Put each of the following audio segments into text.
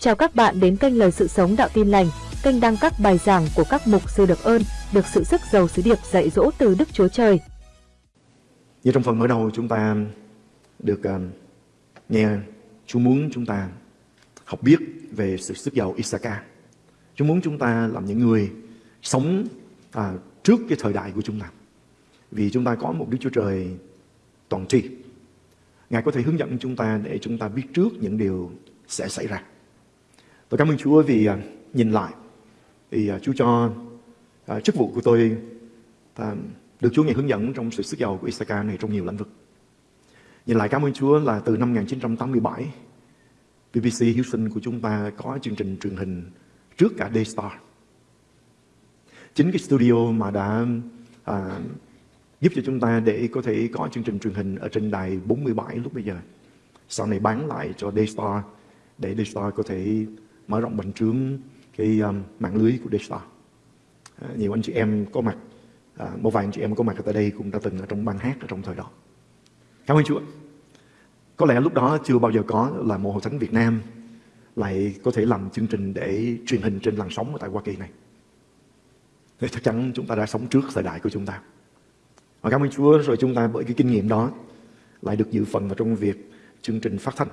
Chào các bạn đến kênh Lời Sự Sống Đạo Tin Lành, kênh đăng các bài giảng của các mục sư được ơn, được sự sức giàu sứ điệp dạy dỗ từ Đức Chúa Trời. Như trong phần mở đầu chúng ta được uh, nghe Chúa muốn chúng ta học biết về sự sức giàu Isaka. Chúa muốn chúng ta làm những người sống à, trước cái thời đại của chúng ta. Vì chúng ta có một Đức Chúa Trời toàn tri. Ngài có thể hướng dẫn chúng ta để chúng ta biết trước những điều sẽ xảy ra. Tôi cảm ơn Chúa vì uh, nhìn lại thì uh, à, Chúa cho uh, chức vụ của tôi uh, được Chúa ngày hướng dẫn trong sự sức giàu của Isaka này trong nhiều lĩnh vực. Nhìn lại cảm ơn Chúa là từ năm 1987 BBC Houston của chúng ta có chương trình truyền hình trước cả Daystar. Chính cái studio mà đã à, giúp cho chúng ta để có thể có chương trình truyền hình ở trên đài 47 lúc bây giờ. Sau này bán lại cho Daystar để Daystar có thể mở rộng bành trướng cái um, mạng lưới của Daystar. À, nhiều anh chị em có mặt, à, một vài anh chị em có mặt ở tại đây cũng đã từng ở trong ban hát ở trong thời đó. Cảm ơn Chúa. Có lẽ lúc đó chưa bao giờ có là một hội thánh Việt Nam lại có thể làm chương trình để truyền hình trên làn sóng ở tại Hoa Kỳ này. Thì chắc chắn chúng ta đã sống trước thời đại của chúng ta. Và cảm ơn Chúa rồi chúng ta bởi cái kinh nghiệm đó lại được dự phần vào trong việc chương trình phát thanh.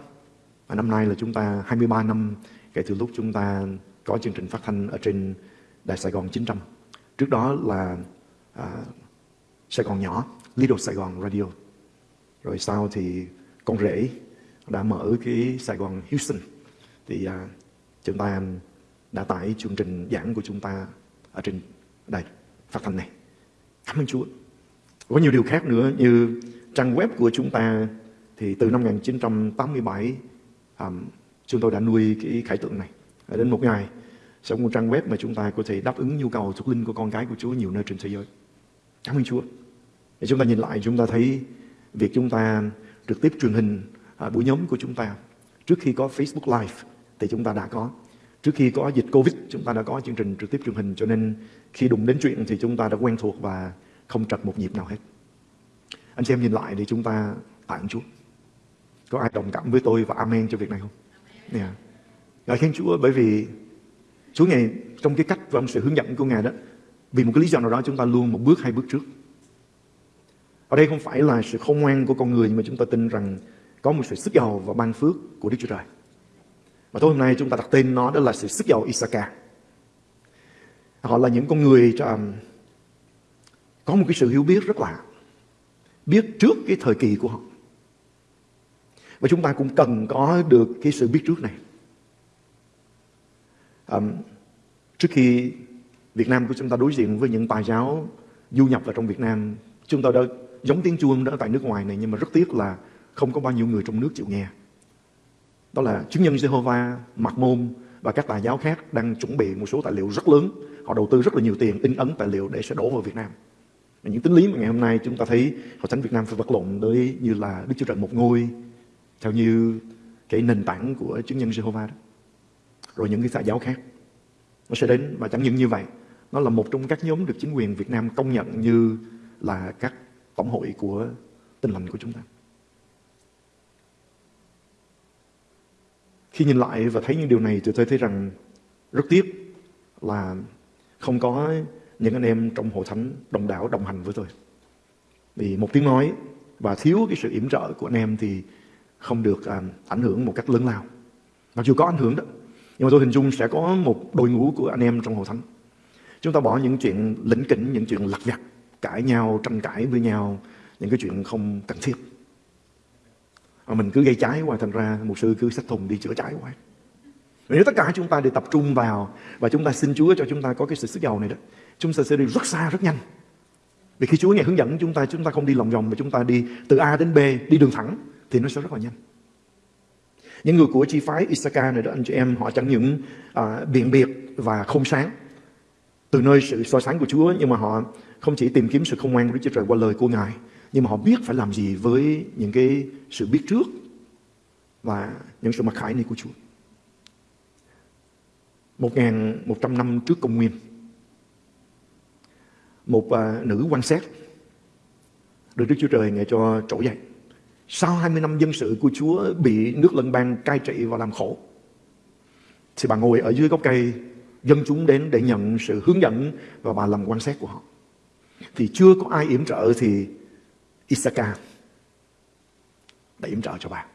Và năm nay là chúng ta 23 năm kể từ lúc chúng ta có chương trình phát thanh ở trên Đài Sài Gòn 900. Trước đó là à, Sài Gòn nhỏ, Little Sài Gòn Radio. Rồi sau thì con rể đã mở cái Sài Gòn Houston. Thì à, chúng ta đã tải chương trình giảng của chúng ta ở trên đài phát thanh này. Cảm ơn Chúa. Có nhiều điều khác nữa như trang web của chúng ta thì từ năm 1987 um, chúng tôi đã nuôi cái khải tượng này. Đến một ngày sẽ có một trang web mà chúng ta có thể đáp ứng nhu cầu thuộc linh của con cái của Chúa nhiều nơi trên thế giới. Cảm ơn Chúa. Để chúng ta nhìn lại chúng ta thấy việc chúng ta trực tiếp truyền hình à, buổi nhóm của chúng ta trước khi có Facebook Live thì chúng ta đã có. Trước khi có dịch Covid chúng ta đã có chương trình trực tiếp truyền hình cho nên khi đụng đến chuyện thì chúng ta đã quen thuộc và không trật một nhịp nào hết. Anh chị em nhìn lại thì chúng ta tạ ơn Chúa. Có ai đồng cảm với tôi và amen cho việc này không? Yeah. Ngài khen Chúa bởi vì Chúa Ngài trong cái cách và sự hướng dẫn của Ngài đó, vì một cái lý do nào đó chúng ta luôn một bước hai bước trước. Ở đây không phải là sự không ngoan của con người, nhưng mà chúng ta tin rằng có một sự sức giàu và ban phước của Đức Chúa Trời. Và tối hôm nay chúng ta đặt tên nó đó là sự sức giàu Isaka. Họ là những con người à, có một cái sự hiểu biết rất lạ. Biết trước cái thời kỳ của họ. Và chúng ta cũng cần có được cái sự biết trước này. Um, trước khi Việt Nam của chúng ta đối diện với những tài giáo du nhập vào trong Việt Nam, chúng ta đã giống tiếng chuông đó tại nước ngoài này nhưng mà rất tiếc là không có bao nhiêu người trong nước chịu nghe. Đó là chứng nhân Jehovah, Mạc Môn và các tài giáo khác đang chuẩn bị một số tài liệu rất lớn. Họ đầu tư rất là nhiều tiền in ấn tài liệu để sẽ đổ vào Việt Nam. Và những tính lý mà ngày hôm nay chúng ta thấy Hội Thánh Việt Nam phải vật lộn tới như là Đức Chúa Trời một ngôi theo như cái nền tảng của chứng nhân Jehovah đó. Rồi những cái xã giáo khác. Nó sẽ đến và chẳng những như vậy. Nó là một trong các nhóm được chính quyền Việt Nam công nhận như là các tổng hội của tinh lành của chúng ta. Khi nhìn lại và thấy những điều này thì tôi thấy rằng rất tiếc là không có những anh em trong hội thánh đồng đảo đồng hành với tôi. Vì một tiếng nói và thiếu cái sự yểm trợ của anh em thì không được à, ảnh hưởng một cách lớn lao. Mặc dù có ảnh hưởng đó, nhưng mà tôi hình dung sẽ có một đội ngũ của anh em trong hội thánh. Chúng ta bỏ những chuyện lĩnh kỉnh, những chuyện lặt vặt, cãi nhau, tranh cãi với nhau, những cái chuyện không cần thiết. Mà mình cứ gây trái hoài thành ra một sư cứ xách thùng đi chữa trái hoài. Nếu tất cả chúng ta đều tập trung vào và chúng ta xin Chúa cho chúng ta có cái sự sức giàu này đó, chúng ta sẽ đi rất xa rất nhanh. Vì khi Chúa ngày hướng dẫn chúng ta, chúng ta không đi lòng vòng mà chúng ta đi từ A đến B, đi đường thẳng thì nó sẽ rất là nhanh. Những người của chi phái Isaka này đó anh chị em họ chẳng những à, biện biệt và không sáng từ nơi sự soi sáng của Chúa nhưng mà họ không chỉ tìm kiếm sự không ngoan của Đức Chúa Trời qua lời của Ngài nhưng mà họ biết phải làm gì với những cái sự biết trước và những sự mặc khải này của Chúa. 1.100 năm trước công nguyên một à, nữ quan sát được Đức Chúa Trời ngài cho trỗi dậy. Sau 20 năm dân sự của Chúa bị nước lân bang cai trị và làm khổ thì bà ngồi ở dưới gốc cây, dân chúng đến để nhận sự hướng dẫn và bà làm quan sát của họ. Thì chưa có ai yểm trợ thì Isaka đã yểm trợ cho bà.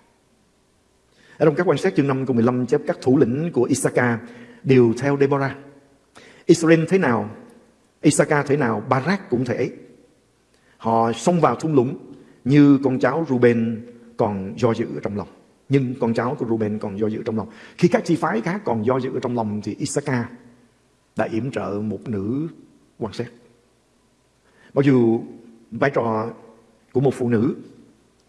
Ở trong các quan sát chương 5 câu 15 chép các thủ lĩnh của Isaka đều theo Deborah. Israel thế nào, Isaka thế nào, Barak cũng thế. Họ xông vào thung lũng như con cháu Ruben còn do dự ở trong lòng. Nhưng con cháu của Ruben còn do dự trong lòng. Khi các chi phái khác còn do dự ở trong lòng thì Isaka đã yểm trợ một nữ quan sát. Mặc dù vai trò của một phụ nữ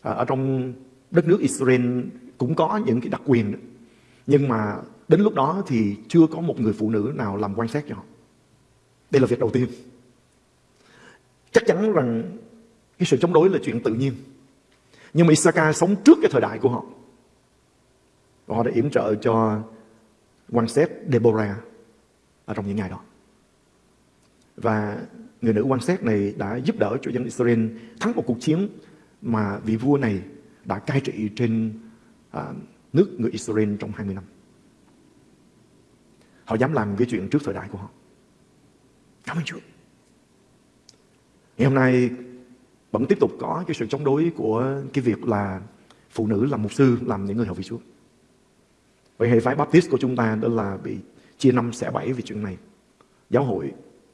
à, ở trong đất nước Israel cũng có những cái đặc quyền nhưng mà đến lúc đó thì chưa có một người phụ nữ nào làm quan sát cho họ đây là việc đầu tiên chắc chắn rằng cái sự chống đối là chuyện tự nhiên nhưng mà Isaka sống trước cái thời đại của họ và họ đã yểm trợ cho quan xét Deborah ở trong những ngày đó và người nữ quan xét này đã giúp đỡ cho dân Israel thắng một cuộc chiến mà vị vua này đã cai trị trên à, nước người Israel trong 20 năm. Họ dám làm cái chuyện trước thời đại của họ. Cảm ơn Chúa. Ngày hôm nay vẫn tiếp tục có cái sự chống đối của cái việc là phụ nữ làm mục sư, làm những người học vị Chúa. Vậy hệ phái Baptist của chúng ta đó là bị chia năm xẻ bảy vì chuyện này. Giáo hội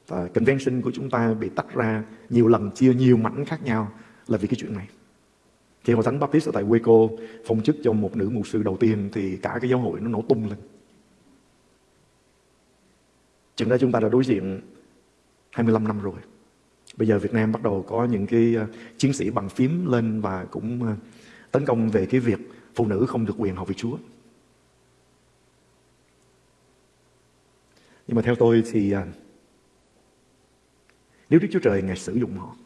và convention của chúng ta bị tách ra nhiều lần, chia nhiều mảnh khác nhau là vì cái chuyện này. Khi Hội Thánh Baptist ở tại Waco phong chức cho một nữ mục sư đầu tiên thì cả cái giáo hội nó nổ tung lên. Chừng đó chúng ta đã đối diện 25 năm rồi. Bây giờ Việt Nam bắt đầu có những cái ờ, chiến sĩ bằng phím lên và cũng ờ, tấn công về cái việc phụ nữ không được quyền học về Chúa. Nhưng mà theo tôi thì ờ, nếu Đức Chúa Trời Ngài sử dụng họ,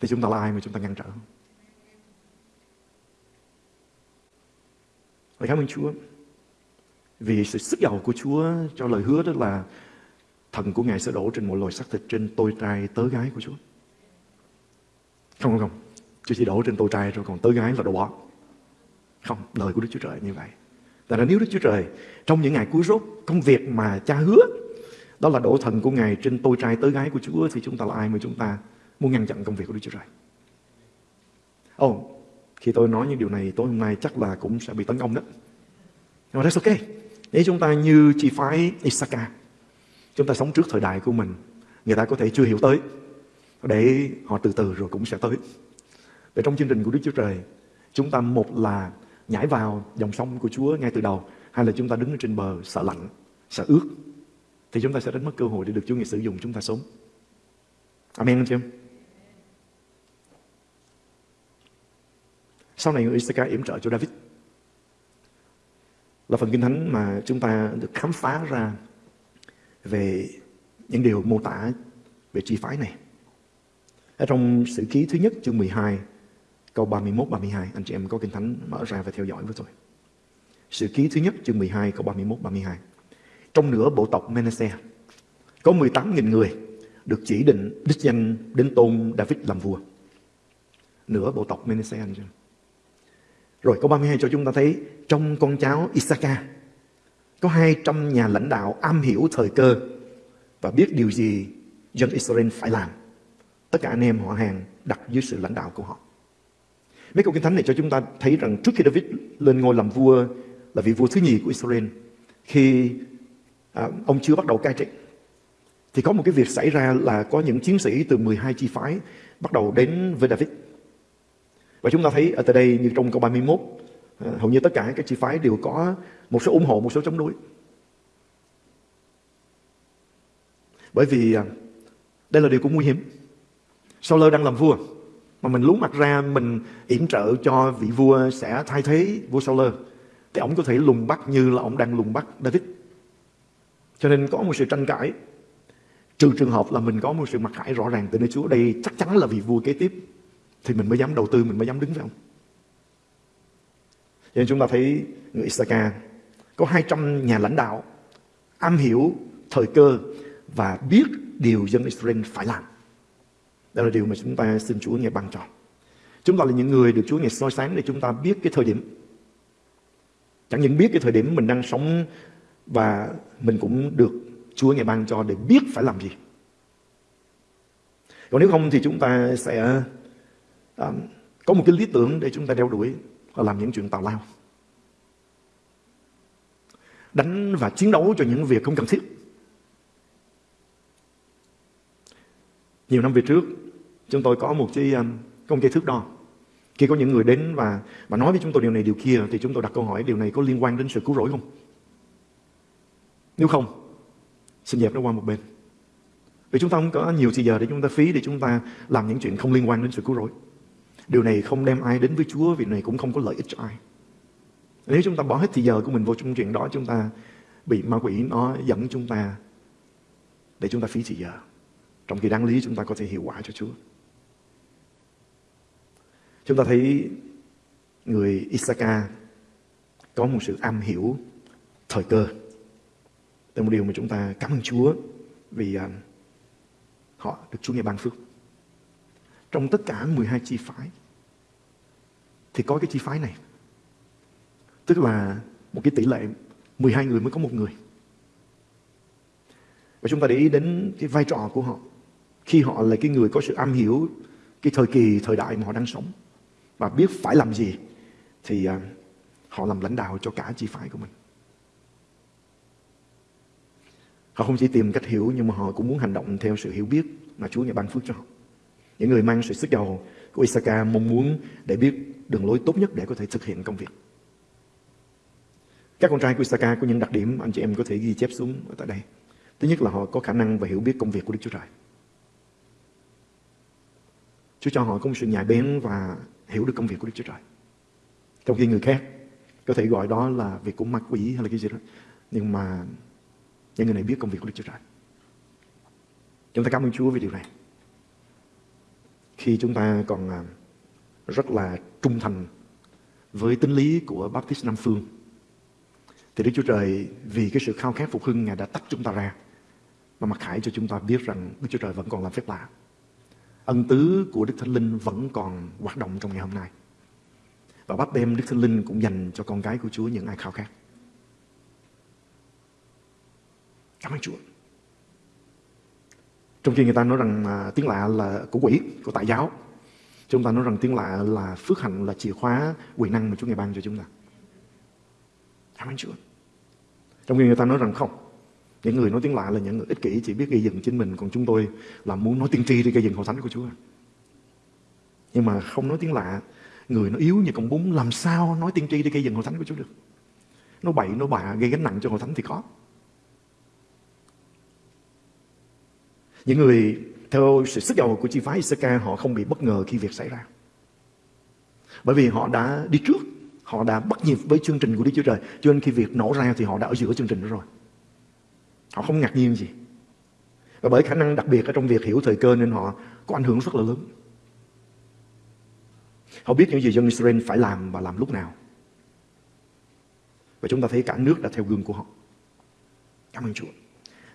thì chúng ta là ai mà chúng ta ngăn trở Vậy cảm ơn Chúa, vì sự sức giàu của Chúa cho lời hứa đó là thần của Ngài sẽ đổ trên mọi loài xác thịt trên tôi trai tớ gái của Chúa. Không không không. Chúa chỉ đổ trên tôi trai rồi còn tớ gái là đồ bỏ. Không, lời của Đức Chúa Trời như vậy. Tại là nếu Đức Chúa Trời trong những ngày cuối rốt công việc mà cha hứa đó là đổ thần của Ngài trên tôi trai tớ gái của Chúa thì chúng ta là ai mà chúng ta muốn ngăn chặn công việc của Đức Chúa Trời. Ồ, oh, khi tôi nói những điều này tối hôm nay chắc là cũng sẽ bị tấn công đó. Nhưng mà that's okay. Nếu chúng ta như chi phái Isaka, chúng ta sống trước thời đại của mình, người ta có thể chưa hiểu tới, để họ từ từ rồi cũng sẽ tới. Để trong chương trình của Đức Chúa Trời, chúng ta một là nhảy vào dòng sông của Chúa ngay từ đầu, hay là chúng ta đứng ở trên bờ sợ lạnh, sợ ướt, thì chúng ta sẽ đánh mất cơ hội để được Chúa Ngài sử dụng chúng ta sống. Amen anh chị em? Sau này người Isaka yểm trợ cho David là phần kinh thánh mà chúng ta được khám phá ra về những điều mô tả về chi phái này. Ở trong sử ký thứ nhất, chương 12 câu 31-32 anh chị em có kinh thánh mở ra và theo dõi với tôi. Sử ký thứ nhất, chương 12 câu 31-32 Trong nửa bộ tộc Manasseh, có 18.000 người được chỉ định đích danh đến tôn David làm vua. Nửa bộ tộc Manasseh, anh chị em. Rồi, câu 32 cho chúng ta thấy, trong con cháu Issachar có 200 nhà lãnh đạo am hiểu thời cơ và biết điều gì dân Israel phải làm. Tất cả anh em họ hàng đặt dưới sự lãnh đạo của họ. Mấy câu kinh thánh này cho chúng ta thấy rằng trước khi David lên ngôi làm vua là vị vua thứ nhì của Israel, khi à, ông chưa bắt đầu cai trị, thì có một cái việc xảy ra là có những chiến sĩ từ 12 chi phái bắt đầu đến với David và chúng ta thấy ở tại đây như trong câu 31, Ờ, hầu như tất cả các chi phái đều có một số ủng hộ, một số chống đối. Bởi vì à, đây là điều cũng nguy hiểm. Saul đang làm vua, mà mình lún mặt ra mình yểm trợ cho vị vua sẽ thay thế vua Saul thì ông có thể lùng bắt như là ông đang lùng bắt David. Cho nên có một sự tranh cãi. Trừ trường hợp là mình có một sự mặc khải rõ ràng từ nơi Chúa đây chắc chắn là vị vua kế tiếp thì mình mới dám đầu tư, mình mới dám đứng với ông. Cho nên chúng ta thấy người Isaka có 200 nhà lãnh đạo am hiểu thời cơ và biết điều dân Israel phải làm. Đó là điều mà chúng ta xin Chúa nghe ban cho. Chúng ta là những người được Chúa nghe soi sáng để chúng ta biết cái thời điểm. Chẳng những biết cái thời điểm mình đang sống và mình cũng được Chúa ngày ban cho để biết phải làm gì. Còn nếu không thì chúng ta sẽ um, có một cái lý tưởng để chúng ta đeo đuổi là làm những chuyện tào lao. Đánh và chiến đấu cho những việc không cần thiết. Nhiều năm về trước, chúng tôi có một cái, um, công cây thước đo. Khi có những người đến và, và nói với chúng tôi điều này điều kia thì chúng tôi đặt câu hỏi điều này có liên quan đến sự cứu rỗi không? Nếu không, xin dẹp nó qua một bên. Vì chúng ta không có nhiều thời giờ để chúng ta phí để chúng ta làm những chuyện không liên quan đến sự cứu rỗi. Điều này không đem ai đến với Chúa, vì này cũng không có lợi ích cho ai. Nếu chúng ta bỏ hết thời giờ của mình vô trong chuyện đó, chúng ta bị ma quỷ nó dẫn chúng ta để chúng ta phí thời giờ. Trong khi đáng lý, chúng ta có thể hiệu quả cho Chúa. Chúng ta thấy người Isaka có một sự am hiểu thời cơ. Đây là một điều mà chúng ta cảm ơn Chúa vì à, họ được Chúa nghe ban phước. Trong tất cả 12 chi phái thì có cái chi phái này. Tức là một cái tỷ lệ 12 người mới có một người. Và chúng ta để ý đến cái vai trò của họ. Khi họ là cái người có sự am hiểu cái thời kỳ, thời đại mà họ đang sống và biết phải làm gì thì à, họ làm lãnh đạo cho cả chi phái của mình. Họ không chỉ tìm cách hiểu nhưng mà họ cũng muốn hành động theo sự hiểu biết mà Chúa ngài ban phước cho họ. Những người mang sự sức giàu của Isaka mong muốn để biết đường lối tốt nhất để có thể thực hiện công việc. Các con trai của Isaka có những đặc điểm anh chị em có thể ghi chép xuống ở tại đây. Thứ nhất là họ có khả năng và hiểu biết công việc của Đức Chúa Trời. Chúa cho họ có một sự nhạy bén và hiểu được công việc của Đức Chúa Trời. Trong khi người khác có thể gọi đó là việc của ma quỷ hay là cái gì đó. Nhưng mà những người này biết công việc của Đức Chúa Trời. Chúng ta cảm ơn Chúa về điều này. Khi chúng ta còn à, rất là trung thành với tính lý của Baptist Nam Phương thì Đức Chúa Trời, vì cái sự khao khát phục hưng, Ngài đã tách chúng ta ra và mặc khải cho chúng ta biết rằng Đức Chúa Trời vẫn còn làm phép lạ. Ân tứ của Đức Thánh Linh vẫn còn hoạt động trong ngày hôm nay. Và bắt đêm Đức Thánh Linh cũng dành cho con cái của Chúa những ai khao khát. Cảm ơn Chúa. Trong khi người ta nói rằng à, tiếng lạ là của quỷ, của tại giáo. Chúng ta nói rằng tiếng lạ là phước hạnh, là chìa khóa quyền năng mà Chúa Ngài ban cho chúng ta. Cảm ơn Chúa. Trong khi người ta nói rằng không, những người nói tiếng lạ là những người ích kỷ chỉ biết gây dựng chính mình, còn chúng tôi là muốn nói tiên tri để gây dựng hội thánh của Chúa. Nhưng mà không nói tiếng lạ, người nó yếu như con bún làm sao nói tiên tri để gây dựng hội thánh của Chúa được. Nó bậy, nó bạ, gây gánh nặng cho hội thánh thì có. Những người theo sự sức giàu của chi phái Isaka họ không bị bất ngờ khi việc xảy ra. Bởi vì họ đã đi trước, họ đã bắt nhịp với chương trình của Đức Chúa Trời. Cho nên khi việc nổ ra thì họ đã ở giữa chương trình đó rồi. Họ không ngạc nhiên gì. Và bởi khả năng đặc biệt ở trong việc hiểu thời cơ nên họ có ảnh hưởng rất là lớn. Họ biết những gì dân Israel phải làm và làm lúc nào. Và chúng ta thấy cả nước đã theo gương của họ. Cảm ơn Chúa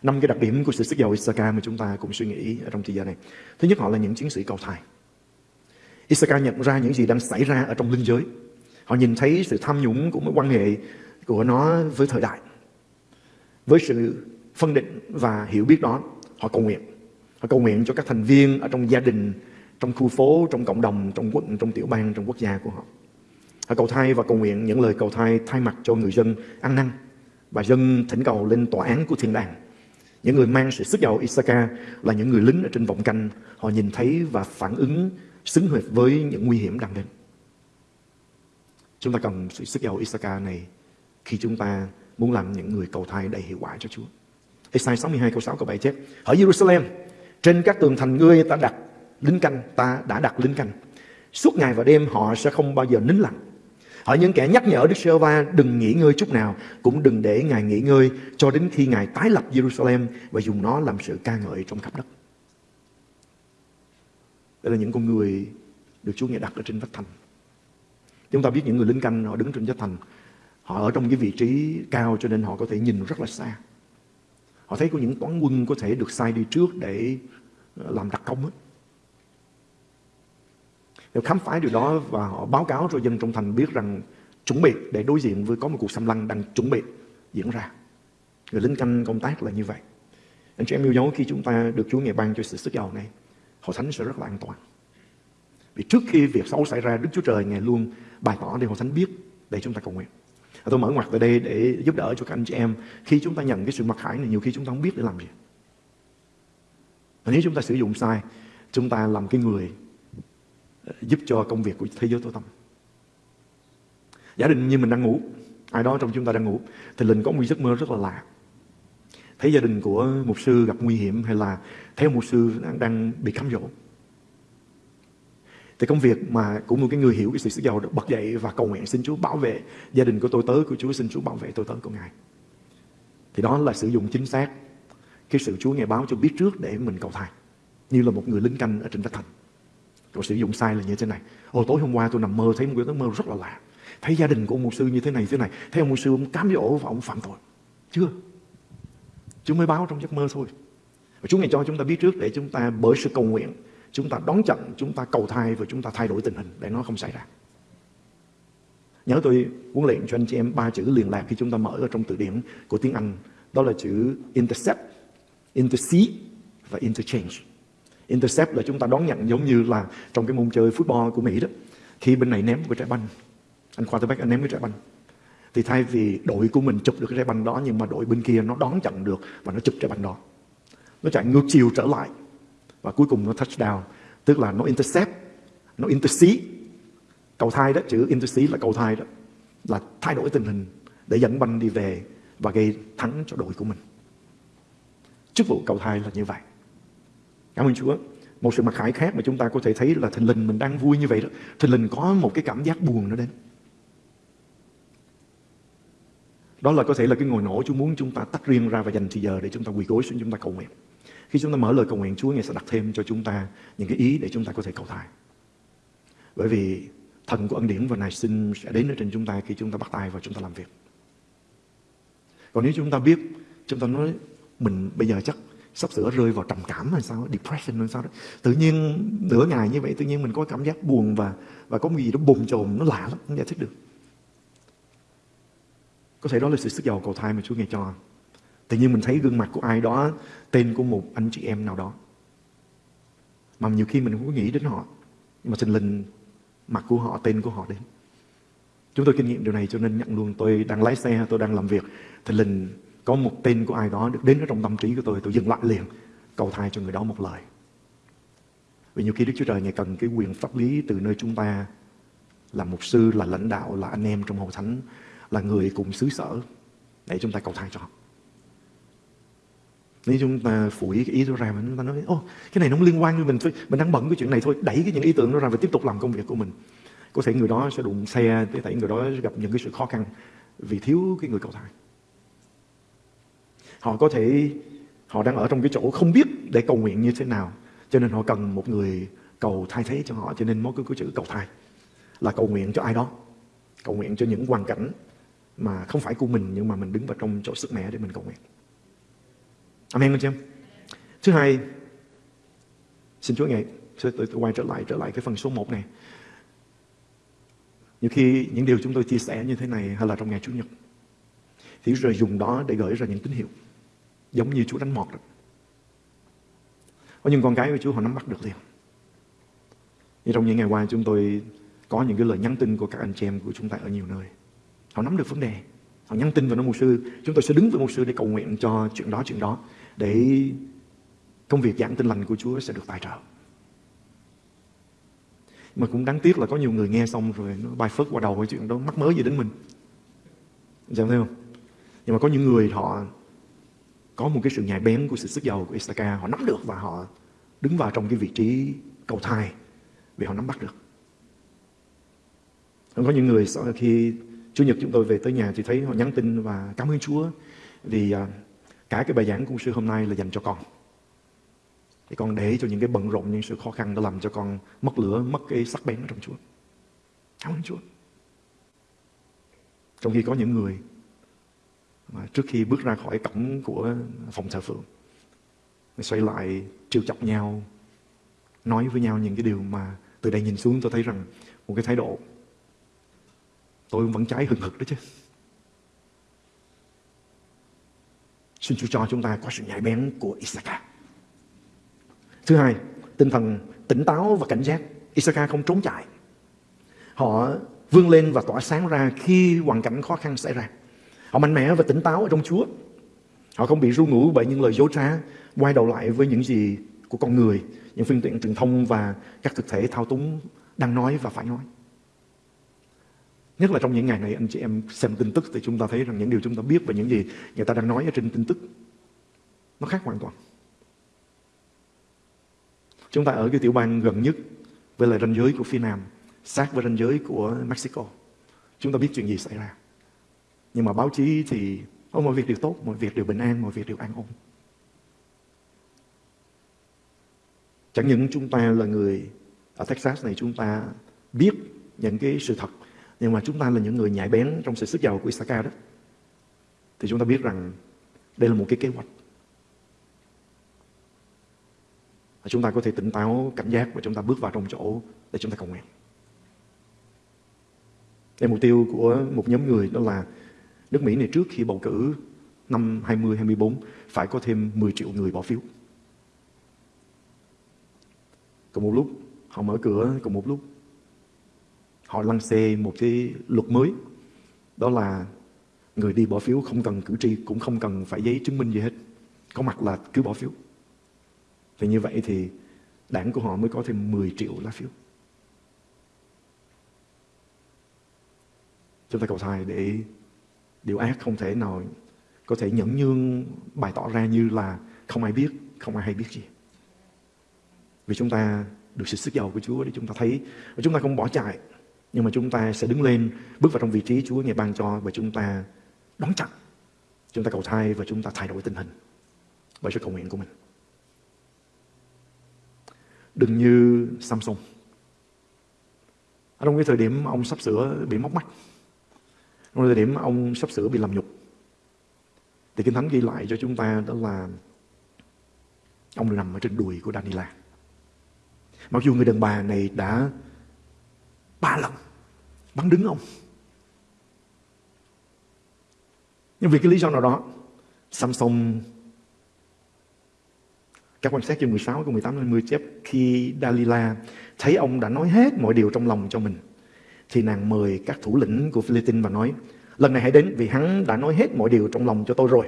năm cái đặc điểm của sự sức giàu Isaka mà chúng ta cùng suy nghĩ ở trong thời gian này. Thứ nhất họ là những chiến sĩ cầu thai. Isaka nhận ra những gì đang xảy ra ở trong linh giới. Họ nhìn thấy sự tham nhũng của mối quan hệ của nó với thời đại. Với sự phân định và hiểu biết đó, họ cầu nguyện. Họ cầu nguyện cho các thành viên ở trong gia đình, trong khu phố, trong cộng đồng, trong quận, trong tiểu bang, trong quốc gia của họ. Họ cầu thai và cầu nguyện những lời cầu thai thay mặt cho người dân ăn năn và dân thỉnh cầu lên tòa án của thiên đàng những người mang sự sức giàu Isaka là những người lính ở trên vọng canh. Họ nhìn thấy và phản ứng xứng hợp với những nguy hiểm đang đến. Chúng ta cần sự sức giàu Isaka này khi chúng ta muốn làm những người cầu thai đầy hiệu quả cho Chúa. Isaiah 62 câu 6 câu 7 chép Ở Jerusalem, trên các tường thành ngươi ta đặt lính canh, ta đã đặt lính canh. Suốt ngày và đêm họ sẽ không bao giờ nín lặng. Ở những kẻ nhắc nhở Đức sơ va đừng nghỉ ngơi chút nào, cũng đừng để Ngài nghỉ ngơi cho đến khi Ngài tái lập Jerusalem và dùng nó làm sự ca ngợi trong khắp đất. Đây là những con người được Chúa Ngài đặt ở trên vách thành. Chúng ta biết những người lính canh họ đứng trên vách thành, họ ở trong cái vị trí cao cho nên họ có thể nhìn rất là xa. Họ thấy có những toán quân có thể được sai đi trước để ờ, làm đặc công hết. Họ khám phá điều đó và họ báo cáo cho dân trong thành biết rằng chuẩn bị để đối diện với có một cuộc xâm lăng đang chuẩn bị diễn ra. Người lính canh công tác là như vậy. Anh chị em yêu dấu khi chúng ta được Chúa Ngài ban cho sự sức giàu này, hội thánh sẽ rất là an toàn. Vì trước khi việc xấu xảy ra, Đức Chúa Trời Ngài luôn bày tỏ để hội thánh biết để chúng ta cầu nguyện. Tôi mở ngoặt tại đây để giúp đỡ cho các anh chị em khi chúng ta nhận cái sự mặc khải này nhiều khi chúng ta không biết để làm gì. Và nếu chúng ta sử dụng sai, chúng ta làm cái người giúp cho công việc của thế giới tối tâm. Giả định như mình đang ngủ, ai đó trong chúng ta đang ngủ, thì linh có một giấc mơ rất là lạ. Thấy gia đình của một sư gặp nguy hiểm hay là thấy một sư đang, đang bị cám dỗ. Thì công việc mà của một cái người hiểu cái sự sức giàu đó, bật dậy và cầu nguyện xin Chúa bảo vệ gia đình của tôi tớ của Chúa xin Chúa bảo vệ tôi tớ của Ngài. Thì đó là sử dụng chính xác cái sự Chúa nghe báo cho biết trước để mình cầu thai. Như là một người lính canh ở trên vách thành tôi sử dụng sai là như thế này. Ồ tối hôm qua tôi nằm mơ thấy một cái mơ rất là lạ. Thấy gia đình của ông mục sư như thế này thế này. Thấy ông mục sư ông cám dỗ và ông phạm tội. Chưa. Chúa mới báo trong giấc mơ thôi. Và Chúa ngày cho chúng ta biết trước để chúng ta bởi sự cầu nguyện chúng ta đón chặn, chúng ta cầu thai và chúng ta thay đổi tình hình để nó không xảy ra. Nhớ tôi huấn luyện cho anh chị em ba chữ liền lạc khi chúng ta mở ở trong từ điển của tiếng Anh. Đó là chữ intercept, intercede và interchange. Intercept là chúng ta đón nhận giống như là trong cái môn chơi football của Mỹ đó. Khi bên này ném một cái trái banh, anh quarterback anh ném cái trái banh. Thì thay vì đội của mình chụp được cái trái banh đó nhưng mà đội bên kia nó đón chặn được và nó chụp trái banh đó. Nó chạy ngược chiều trở lại và cuối cùng nó touchdown tức là nó intercept nó intercede cầu thai đó chữ intercede là cầu thai đó là thay đổi tình hình để dẫn banh đi về và gây thắng cho đội của mình chức vụ cầu thai là như vậy cảm ơn Chúa một sự mặc khải khác mà chúng ta có thể thấy là thình lình mình đang vui như vậy đó thình lình có một cái cảm giác buồn nó đến đó là có thể là cái ngồi nổ Chúa muốn chúng ta tách riêng ra và dành thời giờ để chúng ta quỳ gối xuống chúng ta cầu nguyện khi chúng ta mở lời cầu nguyện, Chúa Ngài sẽ đặt thêm cho chúng ta những cái ý để chúng ta có thể cầu thai. Bởi vì thần của ân điển và nài sinh sẽ đến ở trên chúng ta khi chúng ta bắt tay và chúng ta làm việc. Còn nếu chúng ta biết, chúng ta nói mình bây giờ chắc sắp sửa rơi vào trầm cảm hay sao, depression hay sao đó. Tự nhiên nửa ngày như vậy, tự nhiên mình có cảm giác buồn và và có gì đó bồn chồn, nó lạ lắm, không giải thích được. Có thể đó là sự sức giàu cầu thai mà Chúa Ngài cho. Tự nhiên mình thấy gương mặt của ai đó tên của một anh chị em nào đó. Mà nhiều khi mình không có nghĩ đến họ. Nhưng mà thình lình mặt của họ, tên của họ đến. Chúng tôi kinh nghiệm điều này cho nên nhận luôn tôi đang lái xe, tôi đang làm việc. Thình lình có một tên của ai đó được đến ở trong tâm trí của tôi, tôi dừng lại liền, cầu thai cho người đó một lời. Vì nhiều khi Đức Chúa Trời Ngài cần cái quyền pháp lý từ nơi chúng ta là mục sư, là lãnh đạo, là anh em trong hội thánh, là người cùng xứ sở để chúng ta cầu thai cho họ. Nếu chúng ta phủi cái ý đó ra mà chúng ta nói ô cái này nó không liên quan với mình thôi mình đang bận cái chuyện này thôi đẩy cái những ý tưởng đó ra và tiếp tục làm công việc của mình có thể người đó sẽ đụng xe có thể người đó sẽ gặp những cái sự khó khăn vì thiếu cái người cầu thai họ có thể họ đang ở trong cái chỗ không biết để cầu nguyện như thế nào. Cho nên họ cần một người cầu thay thế cho họ. Cho nên mới có cái chữ cầu thay là cầu nguyện cho ai đó. Cầu nguyện cho những hoàn cảnh mà không phải của mình nhưng mà mình đứng vào trong chỗ sức mẻ để mình cầu nguyện. Amen anh chị em. Thứ hai, xin Chúa ngài tôi, tôi, tôi quay trở lại trở lại cái phần số 1 này. Nhiều khi những điều chúng tôi chia sẻ như thế này hay là trong ngày Chủ nhật thì rồi dùng đó để gửi ra những tín hiệu giống như Chúa đánh mọt đó. Có những con cái của Chúa họ nắm bắt được liền. Như trong những ngày qua chúng tôi có những cái lời nhắn tin của các anh chị em của chúng ta ở nhiều nơi. Họ nắm được vấn đề. Họ nhắn tin vào nó mục sư. Chúng tôi sẽ đứng với mục sư để cầu nguyện cho chuyện đó, chuyện đó để công việc giảng tin lành của Chúa sẽ được tài trợ. Mà cũng đáng tiếc là có nhiều người nghe xong rồi nó bay phớt qua đầu cái chuyện đó mắc mới gì đến mình. Chẳng thấy không? Nhưng mà có những người họ có một cái sự nhạy bén của sự sức giàu của Istaka họ nắm được và họ đứng vào trong cái vị trí cầu thai vì họ nắm bắt được. Có những người sau khi Chủ nhật chúng tôi về tới nhà thì thấy họ nhắn tin và cảm ơn Chúa vì à, Cả cái bài giảng của sư hôm nay là dành cho con. Thì con để cho những cái bận rộn, những sự khó khăn đã làm cho con mất lửa, mất cái sắc bén ở trong Chúa. Cảm ơn Chúa. Trong khi có những người trước khi bước ra khỏi cổng của phòng thờ phượng, xoay lại trêu chọc nhau, nói với nhau những cái điều mà từ đây nhìn xuống tôi thấy rằng một cái thái độ tôi vẫn cháy hừng hực đó chứ. Xin Chúa cho chúng ta có sự nhạy bén của Isaka Thứ hai, tinh thần tỉnh táo và cảnh giác. Isaka không trốn chạy. Họ vươn lên và tỏa sáng ra khi hoàn cảnh khó khăn xảy ra. Họ mạnh mẽ và tỉnh táo ở trong Chúa. Họ không bị ru ngủ bởi những lời dối trá, quay đầu lại với những gì của con người, những phương tiện truyền thông và các thực thể thao túng đang nói và phải nói. Nhất là trong những ngày này anh chị em xem tin tức thì chúng ta thấy rằng những điều chúng ta biết và những gì người ta đang nói ở trên tin tức nó khác hoàn toàn. Chúng ta ở cái tiểu bang gần nhất với lại ranh giới của phía Nam, sát với ranh giới của Mexico. Chúng ta biết chuyện gì xảy ra. Nhưng mà báo chí thì oh, mọi việc đều tốt, mọi việc đều bình an, mọi việc đều an ổn. Chẳng những chúng ta là người ở Texas này chúng ta biết những cái sự thật nhưng mà chúng ta là những người nhạy bén trong sự sức giàu của Isaka đó. Thì chúng ta biết rằng đây là một cái kế hoạch. Và chúng ta có thể tỉnh táo cảnh giác và chúng ta bước vào trong chỗ để chúng ta cầu nguyện. Đây mục tiêu của một nhóm người đó là nước Mỹ này trước khi bầu cử năm 2024 phải có thêm 10 triệu người bỏ phiếu. Cùng một lúc, họ mở cửa, cùng một lúc, họ lăng xê một cái luật mới, đó là người đi bỏ phiếu không cần cử tri, cũng không cần phải giấy chứng minh gì hết, có mặt là cứ bỏ phiếu thì như vậy thì đảng của họ mới có thêm 10 triệu lá phiếu chúng ta cầu thai để điều ác không thể nào có thể nhẫn nhương bày tỏ ra như là không ai biết, không ai hay biết gì. Vì chúng ta được sự sức giàu của Chúa để chúng ta thấy. Và chúng ta không bỏ chạy, nhưng mà chúng ta sẽ đứng lên, bước vào trong vị trí Chúa ngày ban cho và chúng ta đón chặt chúng ta cầu thai và chúng ta thay đổi tình hình bởi sự cầu nguyện của mình. Đừng như Samsung ở trong cái thời điểm ông sắp sửa bị móc mắt trong thời điểm ông sắp sửa bị làm nhục. Thì Kinh Thánh ghi lại cho chúng ta đó là ông nằm ở trên đùi của Daniela mặc dù người đàn bà này đã ba lần bắn đứng ông. Nhưng vì cái lý do nào đó Samsung các quan sát chương 16 câu 18 đến 10 chép khi Dalila thấy ông đã nói hết mọi điều trong lòng cho mình thì nàng mời các thủ lĩnh của Philippines và nói lần này hãy đến vì hắn đã nói hết mọi điều trong lòng cho tôi rồi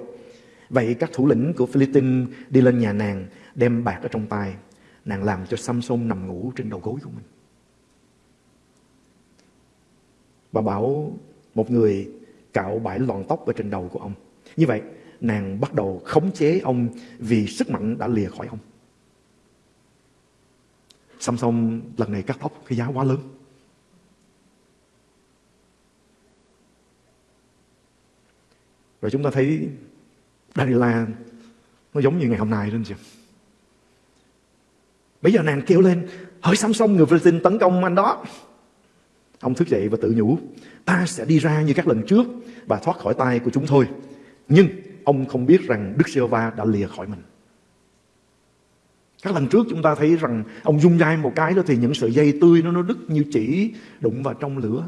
vậy các thủ lĩnh của Philippines đi lên nhà nàng đem bạc ở trong tay nàng làm cho Samson nằm ngủ trên đầu gối của mình Bà bảo một người cạo bãi lọn tóc ở trên đầu của ông. Như vậy, nàng bắt đầu khống chế ông vì sức mạnh đã lìa khỏi ông. Samson lần này cắt tóc cái giá quá lớn. Rồi chúng ta thấy Daniela nó giống như ngày hôm nay đó anh chị. Bây giờ nàng kêu lên, hỡi Samson người Philippines tấn công anh đó. Ông thức dậy và tự nhủ, ta sẽ đi ra như các lần trước và thoát khỏi tay của chúng thôi. Nhưng ông không biết rằng Đức giê va đã lìa khỏi mình. Các lần trước chúng ta thấy rằng ông dung dai một cái đó thì những sợi dây tươi nó nó đứt như chỉ đụng vào trong lửa.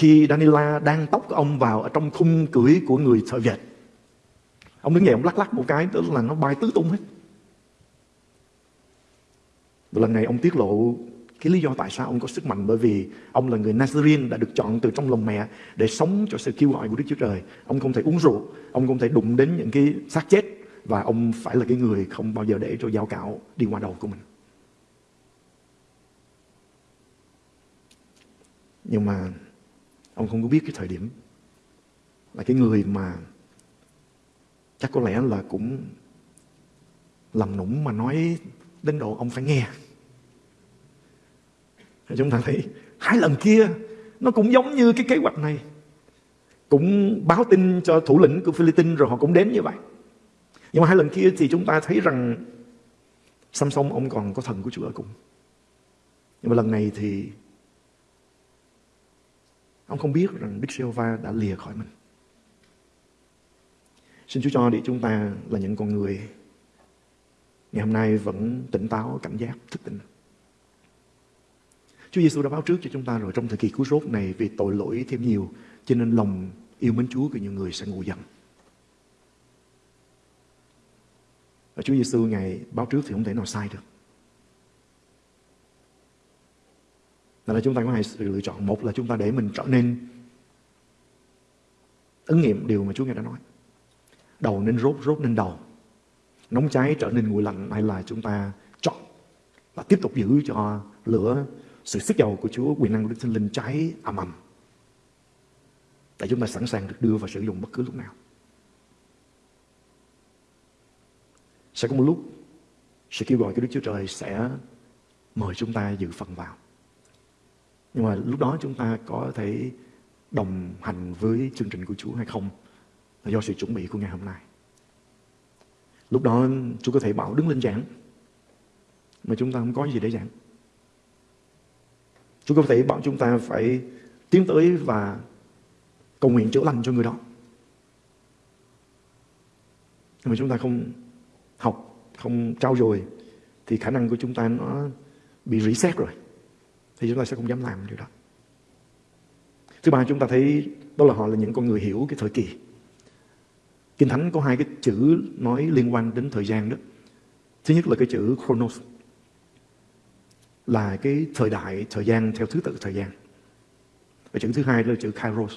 Khi Danila đang tóc ông vào ở trong khung cưỡi của người thợ dệt. Ông đứng dậy ông lắc lắc một cái tức là nó bay tứ tung hết. Và lần này ông tiết lộ cái lý do tại sao ông có sức mạnh bởi vì ông là người Nazarene đã được chọn từ trong lòng mẹ để sống cho sự kêu gọi của Đức Chúa Trời. Ông không thể uống rượu, ông không thể đụng đến những cái xác chết và ông phải là cái người không bao giờ để cho dao cạo đi qua đầu của mình. Nhưng mà ông không có biết cái thời điểm là cái người mà chắc có lẽ là cũng làm nũng mà nói đến độ ông phải nghe. Chúng ta thấy hai lần kia nó cũng giống như cái kế hoạch này. Cũng báo tin cho thủ lĩnh của Philippines rồi họ cũng đến như vậy. Nhưng mà hai lần kia thì chúng ta thấy rằng Samson ông còn có thần của Chúa ở cùng. Nhưng mà lần này thì ông không biết rằng Đức giê đã lìa khỏi mình xin Chúa cho để chúng ta là những con người ngày hôm nay vẫn tỉnh táo cảnh giác, thức tỉnh Chúa Giêsu đã báo trước cho chúng ta rồi trong thời kỳ cứu rốt này vì tội lỗi thêm nhiều, cho nên lòng yêu mến Chúa của nhiều người sẽ ngủ dần. Và Chúa Giêsu ngày báo trước thì không thể nào sai được. Nên là chúng ta có hai sự lựa chọn. Một là chúng ta để mình trở nên ứng nghiệm điều mà Chúa Ngài đã nói. Đầu nên rốt, rốt nên đầu. Nóng cháy trở nên nguội lạnh hay là chúng ta chọn và tiếp tục giữ cho lửa sự sức dầu của Chúa quyền năng của Đức Thánh Linh cháy ầm ầm. Để chúng ta sẵn sàng được đưa và sử dụng bất cứ lúc nào. Sẽ có một lúc sự kêu gọi của Đức Chúa Trời sẽ mời chúng ta dự phần vào. Nhưng mà lúc đó chúng ta có thể đồng hành với chương trình của Chúa hay không là do sự chuẩn bị của ngày hôm nay. Lúc đó Chúa có thể bảo đứng lên giảng mà chúng ta không có gì để giảng. Chúa có thể bảo chúng ta phải tiến tới và cầu nguyện chữa lành cho người đó. Nhưng mà chúng ta không học, không trao dồi thì khả năng của chúng ta nó bị reset rồi. Thì chúng ta sẽ không dám làm điều đó. Thứ ba chúng ta thấy đó là họ là những con người hiểu cái thời kỳ. Kinh Thánh có hai cái chữ nói liên quan đến thời gian đó. Thứ nhất là cái chữ chronos là cái thời đại, thời gian theo thứ tự thời gian. Và chữ thứ hai là chữ kairos.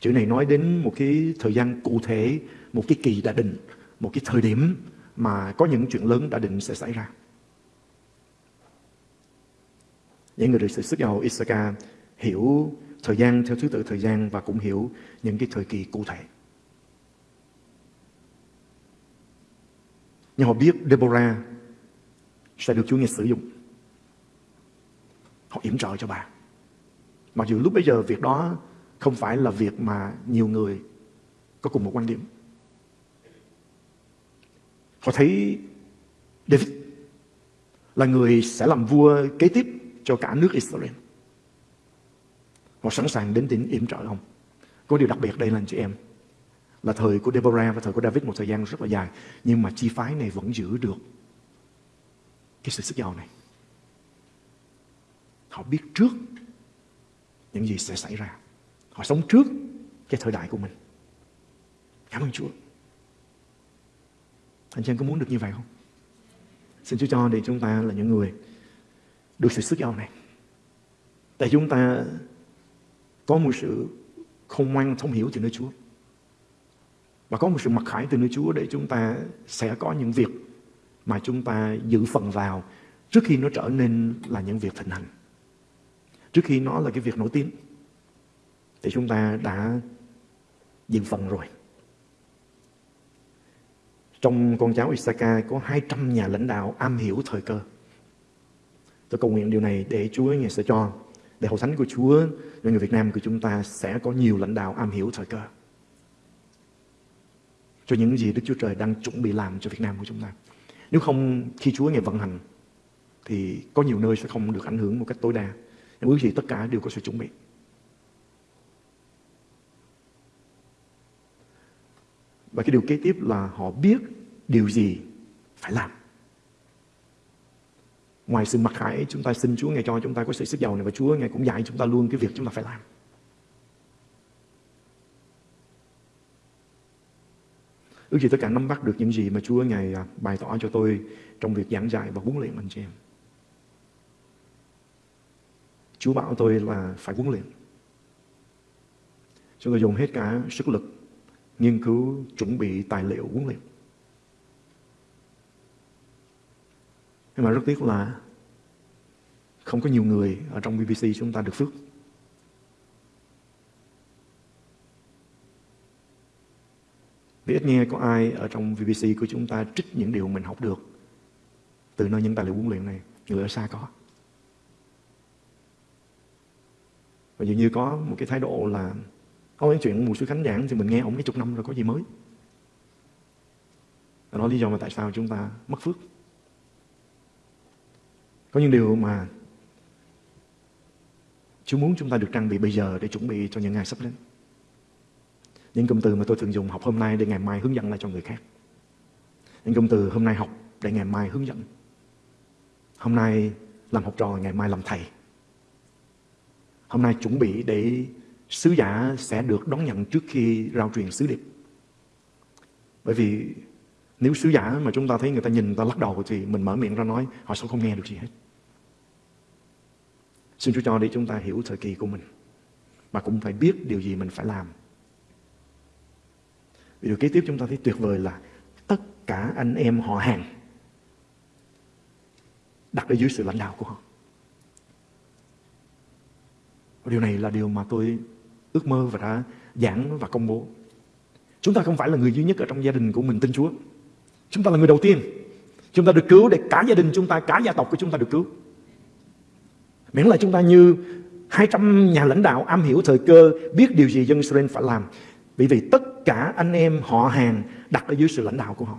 Chữ này nói đến một cái thời gian cụ thể, một cái kỳ đã định, một cái thời điểm mà có những chuyện lớn đã định sẽ xảy ra. Những người được sự xuất giàu Isaka hiểu thời gian theo thứ tự thời gian và cũng hiểu những cái thời kỳ cụ thể. Nhưng họ biết Deborah sẽ được Chúa nghe sử dụng. Họ yểm trợ cho bà. Mặc dù lúc bây giờ việc đó không phải là việc mà nhiều người có cùng một quan điểm. Họ thấy David là người sẽ làm vua kế tiếp cho cả nước Israel. Họ sẵn sàng đến tỉnh yểm trợ ông. Có điều đặc biệt đây là anh chị em. Là thời của Deborah và thời của David, một thời gian rất là dài. Nhưng mà chi phái này vẫn giữ được cái sự sức giàu này. Họ biết trước những gì sẽ xảy ra. Họ sống trước cái thời đại của mình. Cảm ơn Chúa. Anh chị em có muốn được như vậy không? Xin Chúa cho để chúng ta là những người được sự sức giàu này. Tại chúng ta có một sự không ngoan thông hiểu từ nơi Chúa. Và có một sự mặc khải từ nơi Chúa để chúng ta sẽ có những việc mà chúng ta giữ phần vào trước khi nó trở nên là những việc thịnh hành. Trước khi nó là cái việc nổi tiếng, thì chúng ta đã dự phần rồi. Trong con cháu Isaka có 200 nhà lãnh đạo am hiểu thời cơ. Tôi cầu nguyện điều này để Chúa Ngài sẽ cho để hậu thánh của Chúa cho người Việt Nam của chúng ta sẽ có nhiều lãnh đạo am hiểu thời cơ. Cho những gì Đức Chúa Trời đang chuẩn bị làm cho Việt Nam của chúng ta. Nếu không, khi Chúa Ngài vận hành, thì có nhiều nơi sẽ không được ảnh hưởng một cách tối đa. Nhưng ước gì tất cả đều có sự chuẩn bị. Và cái điều kế tiếp là họ biết điều gì phải làm. Ngoài sự mặc khải, chúng ta xin Chúa Ngài cho chúng ta có sự sức giàu này và Chúa Ngài cũng dạy chúng ta luôn cái việc chúng ta phải làm. Ước gì tất cả nắm bắt được những gì mà Chúa Ngài à, bày tỏ cho tôi trong việc giảng dạy và huấn luyện anh chị em. Chúa bảo tôi là phải huấn luyện. Chúng tôi dùng hết cả sức lực nghiên cứu, chuẩn bị tài liệu huấn luyện. Nhưng mà rất tiếc là không có nhiều người ở trong BBC chúng ta được phước. Vì ít nghe có ai ở trong BBC của chúng ta trích những điều mình học được từ nơi những tài liệu huấn luyện này. Người ở xa có. Và dường như có một cái thái độ là Ông nói chuyện một sư khánh giảng thì mình nghe ông mấy chục năm rồi có gì mới. Đó là lý do mà tại sao chúng ta mất phước. Có những điều mà Chúa muốn chúng ta được trang bị bây giờ để chuẩn bị cho những ngày sắp đến. Những cụm từ mà tôi thường dùng học hôm nay để ngày mai hướng dẫn lại cho người khác. Những cụm từ hôm nay học để ngày mai hướng dẫn. Hôm nay làm học trò, ngày mai làm thầy. Hôm nay chuẩn bị để sứ giả sẽ được đón nhận trước khi rao truyền sứ điệp. Bởi vì nếu sứ giả mà chúng ta thấy người ta nhìn, người ta lắc đầu thì mình mở miệng ra nói, họ sẽ không nghe được gì hết. Xin Chúa cho để chúng ta hiểu thời kỳ của mình. Mà cũng phải biết điều gì mình phải làm. Vì điều kế tiếp chúng ta thấy tuyệt vời là tất cả anh em họ hàng đặt ở dưới sự lãnh đạo của họ. Điều này là điều mà tôi ước mơ và đã giảng và công bố. Chúng ta không phải là người duy nhất ở trong gia đình của mình tin Chúa. Chúng ta là người đầu tiên. Chúng ta được cứu để cả gia đình chúng ta, cả gia tộc của chúng ta được cứu. Miễn là chúng ta như 200 nhà lãnh đạo am hiểu thời cơ, biết điều gì dân Israel phải làm. bởi vì tất cả anh em họ hàng đặt ở dưới sự lãnh đạo của họ.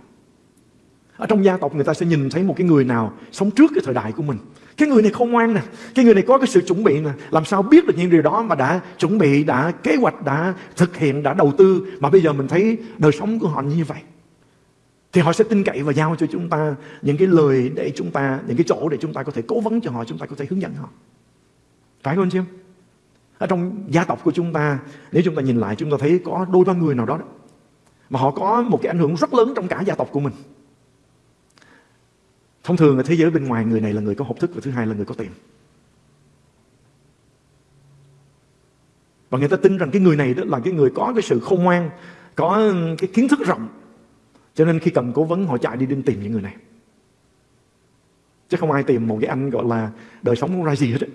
Ở trong gia tộc người ta sẽ nhìn thấy một cái người nào sống trước cái thời đại của mình. Cái người này không ngoan nè, cái người này có cái sự chuẩn bị nè, làm sao biết được những điều đó mà đã chuẩn bị, đã kế hoạch, đã thực hiện, đã đầu tư mà bây giờ mình thấy đời sống của họ như vậy. Thì họ sẽ tin cậy và giao cho chúng ta những cái lời để chúng ta, những cái chỗ để chúng ta có thể cố vấn cho họ, chúng ta có thể hướng dẫn họ. Phải không anh chị em? Ở trong gia tộc của chúng ta, nếu chúng ta nhìn lại chúng ta thấy có đôi ba người nào đó, đó mà họ có một cái ảnh hưởng rất lớn trong cả gia tộc của mình. Thông thường ở thế giới bên ngoài người này là người có học thức và thứ hai là người có tiền. Và người ta tin rằng cái người này đó là cái người có cái sự khôn ngoan, có cái kiến thức rộng. Cho nên khi cần cố vấn, họ chạy đi đi tìm những người này. Chứ không ai tìm một cái anh gọi là đời sống không ra gì hết. Ấy.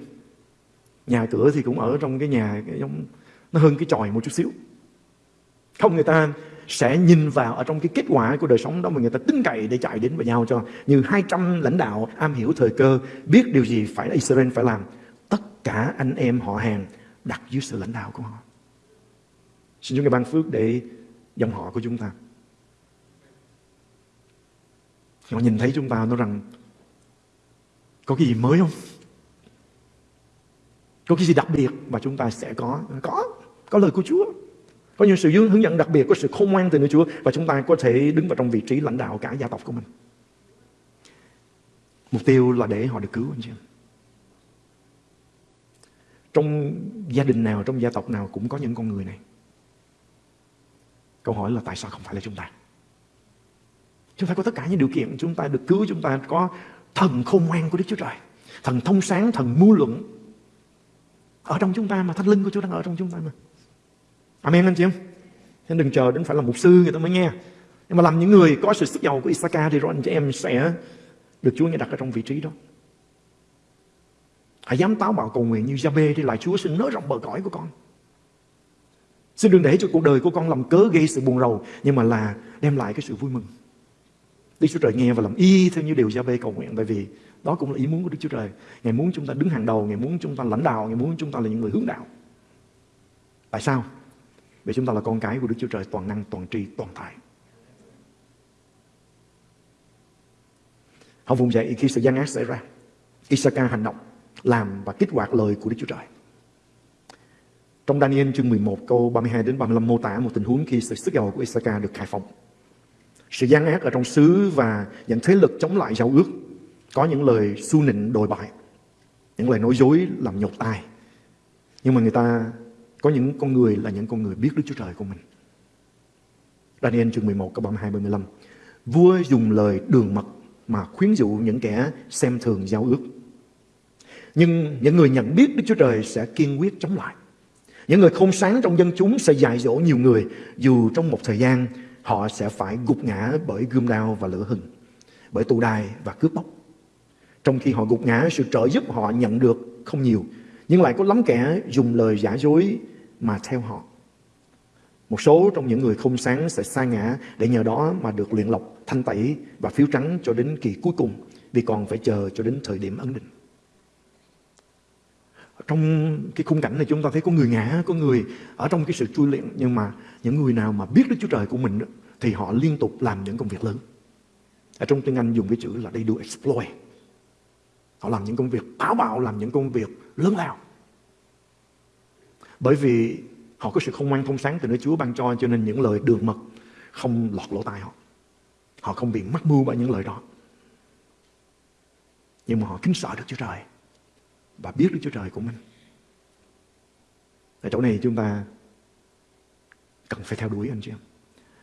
Nhà cửa thì cũng ở trong cái nhà, cái giống, nó hơn cái tròi một chút xíu. Không, người ta sẽ nhìn vào ở trong cái kết quả của đời sống đó mà người ta tin cậy để chạy đến với nhau cho như 200 lãnh đạo am hiểu thời cơ, biết điều gì phải Israel phải làm tất cả anh em họ hàng đặt dưới sự lãnh đạo của họ xin Chúa ngài ban phước để dòng họ của chúng ta họ nhìn thấy chúng ta nói rằng có cái gì mới không có cái gì đặc biệt mà chúng ta sẽ có có có lời của Chúa có những sự hướng dẫn đặc biệt, có sự khôn ngoan từ nơi Chúa và chúng ta có thể đứng vào trong vị trí lãnh đạo cả gia tộc của mình. Mục tiêu là để họ được cứu anh chị em. Trong gia đình nào, trong gia tộc nào cũng có những con người này. Câu hỏi là tại sao không phải là chúng ta? Chúng ta có tất cả những điều kiện chúng ta được cứu, chúng ta có thần khôn ngoan của Đức Chúa Trời. Thần thông sáng, thần mưu luận. Ở trong chúng ta mà thánh linh của Chúa đang ở trong chúng ta mà. Amen anh chị em? Nên đừng chờ đến phải là mục sư người ta mới nghe. Nhưng mà làm những người có sự sức giàu của Isaka thì rồi anh chị em sẽ được Chúa nghe đặt ở trong vị trí đó. Hãy dám táo bạo cầu nguyện như Jabe thì lại Chúa xin nới rộng bờ cõi của con. Xin đừng để cho cuộc đời của con làm cớ gây sự buồn rầu nhưng mà là đem lại cái sự vui mừng. Đức Chúa Trời nghe và làm y theo như điều Jabe cầu nguyện tại vì đó cũng là ý muốn của Đức Chúa Trời. Ngài muốn chúng ta đứng hàng đầu, Ngài muốn chúng ta lãnh đạo, Ngài muốn chúng ta là những người hướng đạo. Tại sao? Vì chúng ta là con cái của Đức Chúa Trời toàn năng, toàn tri, toàn tại. Họ vùng dậy khi sự gian ác xảy ra. Isaka hành động, làm và kích hoạt lời của Đức Chúa Trời. Trong Daniel chương 11 câu 32 đến 35 mô tả một tình huống khi sự sức giàu của Isaka được khai phóng. Sự gian ác ở trong xứ và những thế lực chống lại giao ước. Có những lời su nịnh đồi bại. Những lời nói dối làm nhột tai. Nhưng mà người ta có những con người là những con người biết Đức Chúa Trời của mình. Daniel chương 11 câu 32 35. Vua dùng lời đường mật mà khuyến dụ những kẻ xem thường giao ước. Nhưng những người nhận biết Đức Chúa Trời sẽ kiên quyết chống lại. Những người không sáng trong dân chúng sẽ dạy dỗ nhiều người, dù trong một thời gian họ sẽ phải gục ngã bởi gươm đao và lửa hừng, bởi tù đài và cướp bóc. Trong khi họ gục ngã, sự trợ giúp họ nhận được không nhiều, nhưng lại có lắm kẻ dùng lời giả dối mà theo họ. Một số trong những người không sáng sẽ sa ngã để nhờ đó mà được luyện lọc, thanh tẩy và phiếu trắng cho đến kỳ cuối cùng vì còn phải chờ cho đến thời điểm ấn định. Trong cái khung cảnh này chúng ta thấy có người ngã, có người ở trong cái sự chui luyện nhưng mà những người nào mà biết Đức Chúa Trời của mình thì họ liên tục làm những công việc lớn. Ở trong tiếng Anh dùng cái chữ là they do exploit. Họ làm những công việc táo bạo, làm những công việc lớn lao. Bởi vì họ có sự không ngoan thông sáng từ nơi Chúa ban cho cho nên những lời đường mật không lọt lỗ tai họ. Họ không bị mắc mưu bởi những lời đó. Nhưng mà họ kính sợ Đức Chúa Trời và biết Đức Chúa Trời của mình. Ở chỗ này chúng ta cần phải theo đuổi anh chị em.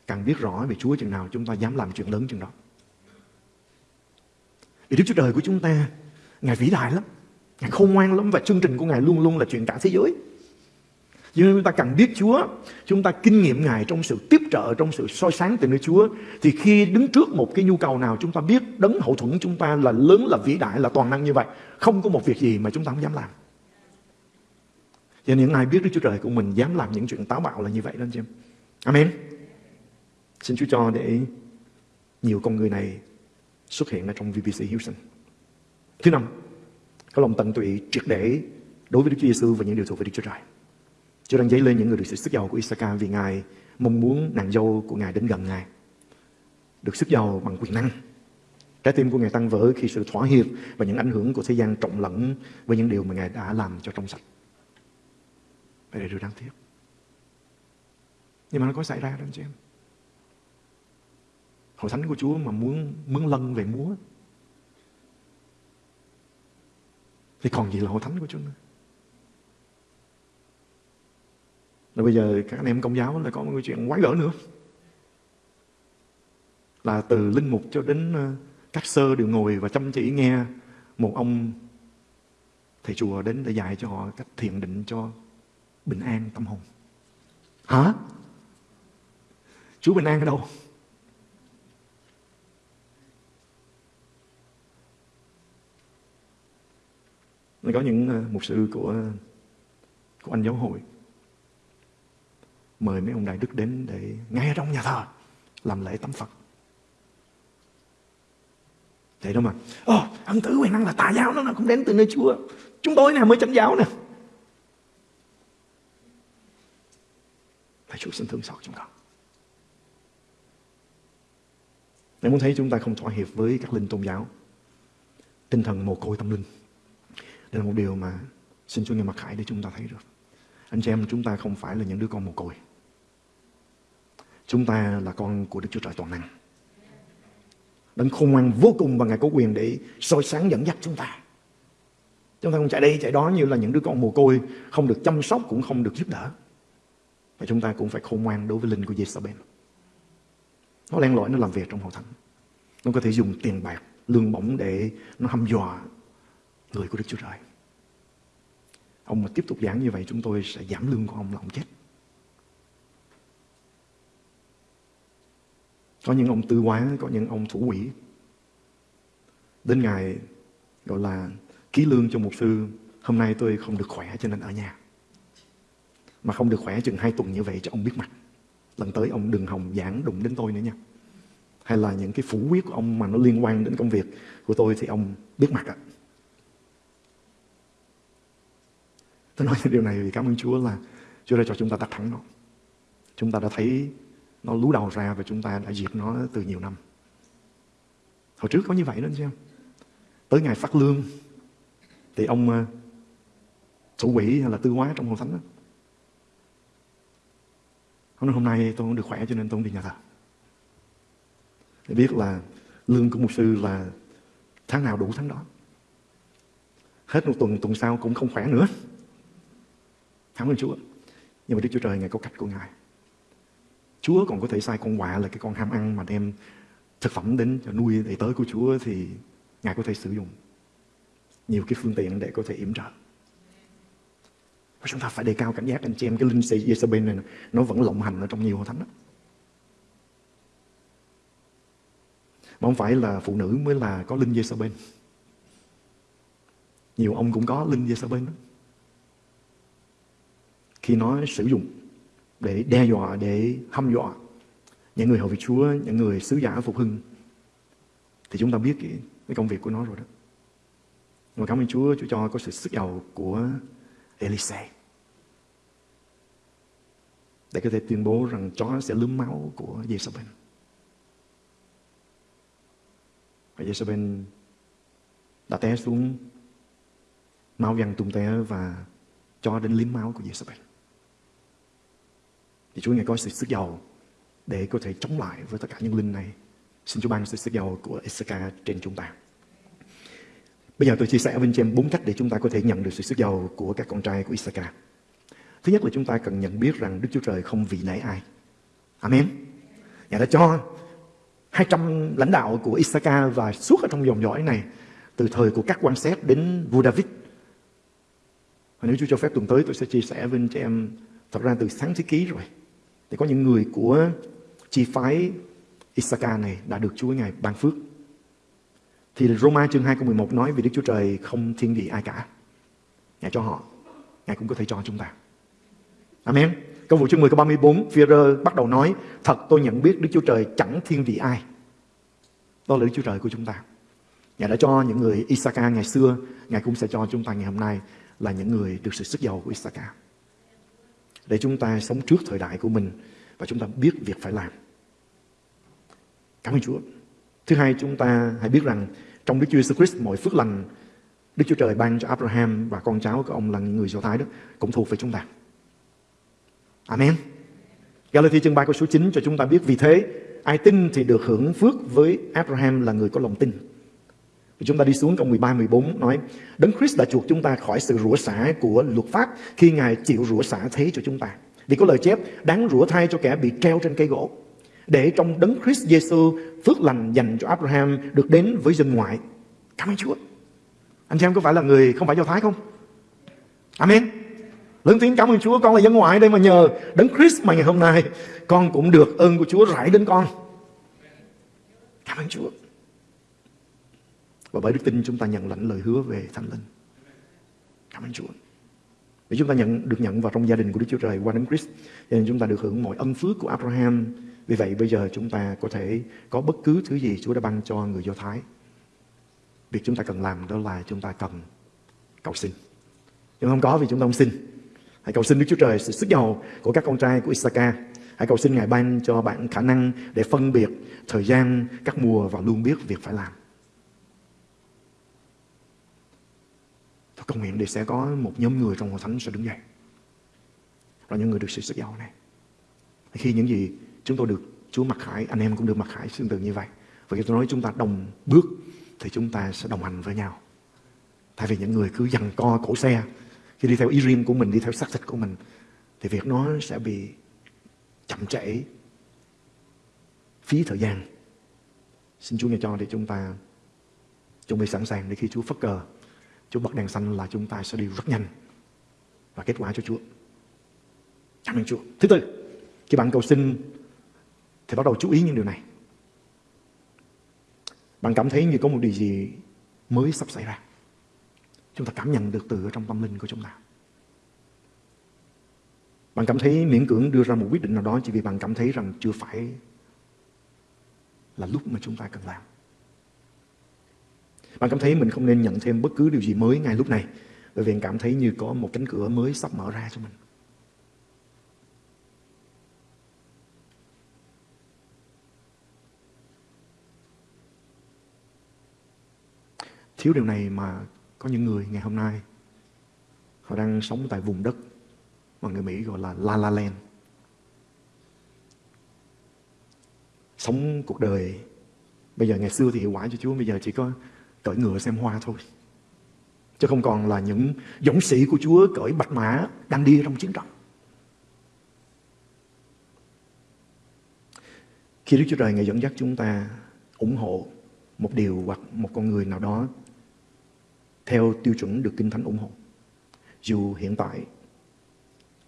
Càng biết rõ về Chúa chừng nào chúng ta dám làm chuyện lớn chừng đó. Vì Đức Chúa Trời của chúng ta, Ngài vĩ đại lắm. Ngài khôn ngoan lắm và chương trình của Ngài luôn luôn là chuyện cả thế giới cho nên chúng ta cần biết Chúa, chúng ta kinh nghiệm Ngài trong sự tiếp trợ, trong sự soi sáng từ nơi Chúa. Thì khi đứng trước một cái nhu cầu nào chúng ta biết đấng hậu thuẫn chúng ta là lớn, là vĩ đại, là toàn năng như vậy. Không có một việc gì mà chúng ta không dám làm. Cho nên những ai biết Đức Chúa Trời của mình dám làm những chuyện táo bạo là như vậy đó anh chị em. Amen. Xin Chúa cho để nhiều con người này xuất hiện ở trong VBC Houston. Thứ năm, có lòng tận tụy triệt để đối với Đức Chúa Giêsu và những điều thuộc về Đức Chúa Trời. Chúa đang dấy lên những người được sự sức giàu của Isaka vì Ngài mong muốn nàng dâu của Ngài đến gần Ngài. Được sức giàu bằng quyền năng. Trái tim của Ngài tăng vỡ khi sự thỏa hiệp và những ảnh hưởng của thế gian trộn lẫn với những điều mà Ngài đã làm cho trong sạch. Vậy là điều đáng tiếc. Nhưng mà nó có xảy ra đó anh chị em. Hội thánh của Chúa mà muốn mướn lân về múa thì còn gì là hội thánh của Chúa nữa. Rồi bây giờ các anh em công giáo lại có một cái chuyện quái gở nữa. Là từ linh mục cho đến ờ, các sơ đều ngồi và chăm chỉ nghe một ông thầy chùa đến để dạy cho họ cách thiền định cho bình an tâm hồn. Hả? Chúa bình an ở đâu? có những ờ, mục sư của ờ, của anh giáo hội mời mấy ông đại đức đến để ngay trong nhà thờ làm lễ tắm Phật. Vậy đó mà. Ồ, ân tử quyền năng là tà giáo nó cũng đến từ nơi Chúa. Chúng tôi nè mới chánh giáo nè. Thầy Chúa xin thương xót chúng con. Nếu muốn thấy chúng ta không thỏa hiệp với các linh tôn giáo, tinh thần mồ côi tâm linh, đây là một điều mà xin Chúa nghe mặc khải để chúng ta thấy được. Anh chị em chúng ta không phải là những đứa con mồ côi. Chúng ta là con của Đức Chúa Trời toàn năng. Đấng khôn ngoan vô cùng và Ngài có quyền để soi sáng dẫn dắt chúng ta. Chúng ta không chạy đây chạy đó như là những đứa con mồ côi không được chăm sóc cũng không được giúp đỡ. Và chúng ta cũng phải khôn ngoan đối với linh của Jezebel. Nó len lỏi nó làm việc trong hội thánh. Nó có thể dùng tiền bạc, lương bổng để nó hăm dọa người của Đức Chúa Trời. Ông mà tiếp tục giảng như vậy chúng tôi sẽ giảm lương của ông là ông chết. Có những ông tư quá, có những ông thủ quỷ. Đến ngày gọi là ký lương cho một sư, hôm nay tôi không được khỏe cho nên ở nhà. Mà không được khỏe chừng hai tuần như vậy cho ông biết mặt. Lần tới ông đừng hòng giảng đụng đến tôi nữa nha. Hay là những cái phủ quyết của ông mà nó liên quan đến công việc của tôi thì ông biết mặt ạ. À. Tôi nói điều này vì cảm ơn Chúa là Chúa đã cho chúng ta đặt thắng nó. Chúng ta đã thấy nó lú đầu ra và chúng ta đã diệt nó từ nhiều năm. Hồi trước có như vậy đó anh xem. Tới ngày phát lương thì ông ờ, thủ quỷ hay là tư hóa trong hội thánh đó. Ông nói hôm nay tôi không được khỏe cho nên tôi không đi nhà thờ. Để biết là lương của một sư là tháng nào đủ tháng đó. Hết một tuần, tuần sau cũng không khỏe nữa. Cảm ơn Chúa. Nhưng mà Đức Chúa Trời Ngài có cách của Ngài. Chúa còn có thể sai con quạ là cái con ham ăn mà đem thực phẩm đến cho nuôi đầy tới của Chúa thì Ngài có thể sử dụng nhiều cái phương tiện để có thể yểm trợ. Và chúng ta phải đề cao cảnh giác anh chị em, cái linh sĩ Jezebel này, nó vẫn lộng hành ở trong nhiều hội thánh đó. Mà không phải là phụ nữ mới là có linh Jezebel. Nhiều ông cũng có linh Jezebel đó khi nó sử dụng để đe dọa, để hăm dọa những người hầu việc Chúa, những người sứ giả phục hưng thì chúng ta biết cái, cái công việc của nó rồi đó. Mà cảm ơn Chúa, Chúa cho có sự sức giàu của Elise để có thể tuyên bố rằng chó sẽ lướm máu của Jezebel. Và Jezebel đã té xuống máu văng tung té và cho đến liếm máu của Jezebel thì Chúa Ngài có sự sức giàu để có thể chống lại với tất cả những linh này. Xin Chúa ban sự sức giàu của Isaka trên chúng ta. Bây giờ tôi chia sẻ với anh chị em bốn cách để chúng ta có thể nhận được sự sức giàu của các con trai của Isaka. Thứ nhất là chúng ta cần nhận biết rằng Đức Chúa Trời không vì nể ai. Amen. Ngài đã cho 200 lãnh đạo của Issachar và suốt ở trong dòng dõi này, từ thời của các quan xét đến vua David. Và nếu Chúa cho phép tuần tới, tôi sẽ chia sẻ với anh chị em, thật ra từ sáng thế ký rồi. Thì có những người của chi phái Isaka này đã được Chúa Ngài ban phước. Thì Roma chương 2 câu 11 nói vì Đức Chúa Trời không thiên vị ai cả. Ngài cho họ, Ngài cũng có thể cho chúng ta. Amen. Câu vụ chương 10 câu 34, Führer bắt đầu nói, thật tôi nhận biết Đức Chúa Trời chẳng thiên vị ai. Đó là Đức Chúa Trời của chúng ta. Ngài đã cho những người Isaka ngày xưa, Ngài cũng sẽ cho chúng ta ngày hôm nay là những người được sự sức giàu của Isaka. Để chúng ta sống trước thời đại của mình và chúng ta biết việc phải làm. Cảm ơn Chúa. Thứ hai, chúng ta hãy biết rằng trong Đức Chúa Jesus Christ mọi phước lành Đức Chúa Trời ban cho Abraham và con cháu của ông là những người Do Thái đó cũng thuộc về chúng ta. Amen. Galatia chương 3 câu số 9 cho chúng ta biết vì thế ai tin thì được hưởng phước với Abraham là người có lòng tin. Chúng ta đi xuống câu 13 14 nói, Đấng Christ đã chuộc chúng ta khỏi sự rủa xả của luật pháp khi Ngài chịu rủa xả thế cho chúng ta. Vì có lời chép, đáng rủa thay cho kẻ bị treo trên cây gỗ, để trong đấng Christ Giêsu phước lành dành cho Abraham được đến với dân ngoại. Cảm ơn Chúa. Anh chị em có phải là người không phải Do Thái không? Amen. Lớn tiếng cảm ơn Chúa, con là dân ngoại đây mà nhờ đấng Christ mà ngày hôm nay con cũng được ơn của Chúa rải đến con. Cảm ơn Chúa. Và bởi đức tin chúng ta nhận lãnh lời hứa về Thánh Linh. Cảm ơn Chúa. Để chúng ta nhận được nhận vào trong gia đình của Đức Chúa Trời qua đấng Christ. Cho nên chúng ta được hưởng mọi ân phước của Abraham. Vì vậy bây giờ chúng ta có thể có bất cứ thứ gì Chúa đã ban cho người Do Thái. Việc chúng ta cần làm đó là chúng ta cần cầu xin. Nhưng không có vì chúng ta không xin. Hãy cầu xin Đức Chúa Trời sự sức giàu của các con trai của isaka Hãy cầu xin Ngài ban cho bạn khả năng để phân biệt thời gian, các mùa và luôn biết việc phải làm. Cầu nguyện để sẽ có một nhóm người trong hội thánh sẽ đứng dậy. Là những người được sự sức giàu này. Khi những gì chúng tôi được Chúa mặc khải, anh em cũng được mặc khải tương tự như vậy. Và khi tôi nói chúng ta đồng bước thì chúng ta sẽ đồng hành với nhau. Thay vì những người cứ dằn co cổ xe khi đi theo ý riêng của mình, đi theo xác thịt của mình thì việc nó sẽ bị chậm trễ phí thời gian. Xin Chúa nghe cho để chúng ta chuẩn bị sẵn sàng để khi Chúa phất cờ, Chúa bật đèn xanh là chúng ta sẽ đi rất nhanh và kết quả cho Chúa. Cảm ơn Chúa. Thứ tư, khi bạn cầu xin thì bắt đầu chú ý những điều này. Bạn cảm thấy như có một điều gì mới sắp xảy ra. Chúng ta cảm nhận được từ ở trong tâm linh của chúng ta. Bạn cảm thấy miễn cưỡng đưa ra một quyết định nào đó chỉ vì bạn cảm thấy rằng chưa phải là lúc mà chúng ta cần làm. Bạn cảm thấy mình không nên nhận thêm bất cứ điều gì mới ngay lúc này, bởi vì cảm thấy như có một cánh cửa mới sắp mở ra cho mình. Thiếu điều này mà có những người ngày hôm nay, họ đang sống tại vùng đất mà người Mỹ gọi là La La Land. Sống cuộc đời, bây giờ ngày xưa thì hiệu quả cho Chúa, bây giờ chỉ có cởi ngựa xem hoa thôi. Chứ không còn là những dũng sĩ của Chúa cởi bạch mã đang đi trong chiến trận. Khi Đức Chúa Trời Ngài dẫn dắt chúng ta ủng hộ một điều hoặc một con người nào đó theo tiêu chuẩn được Kinh Thánh ủng hộ. Dù hiện tại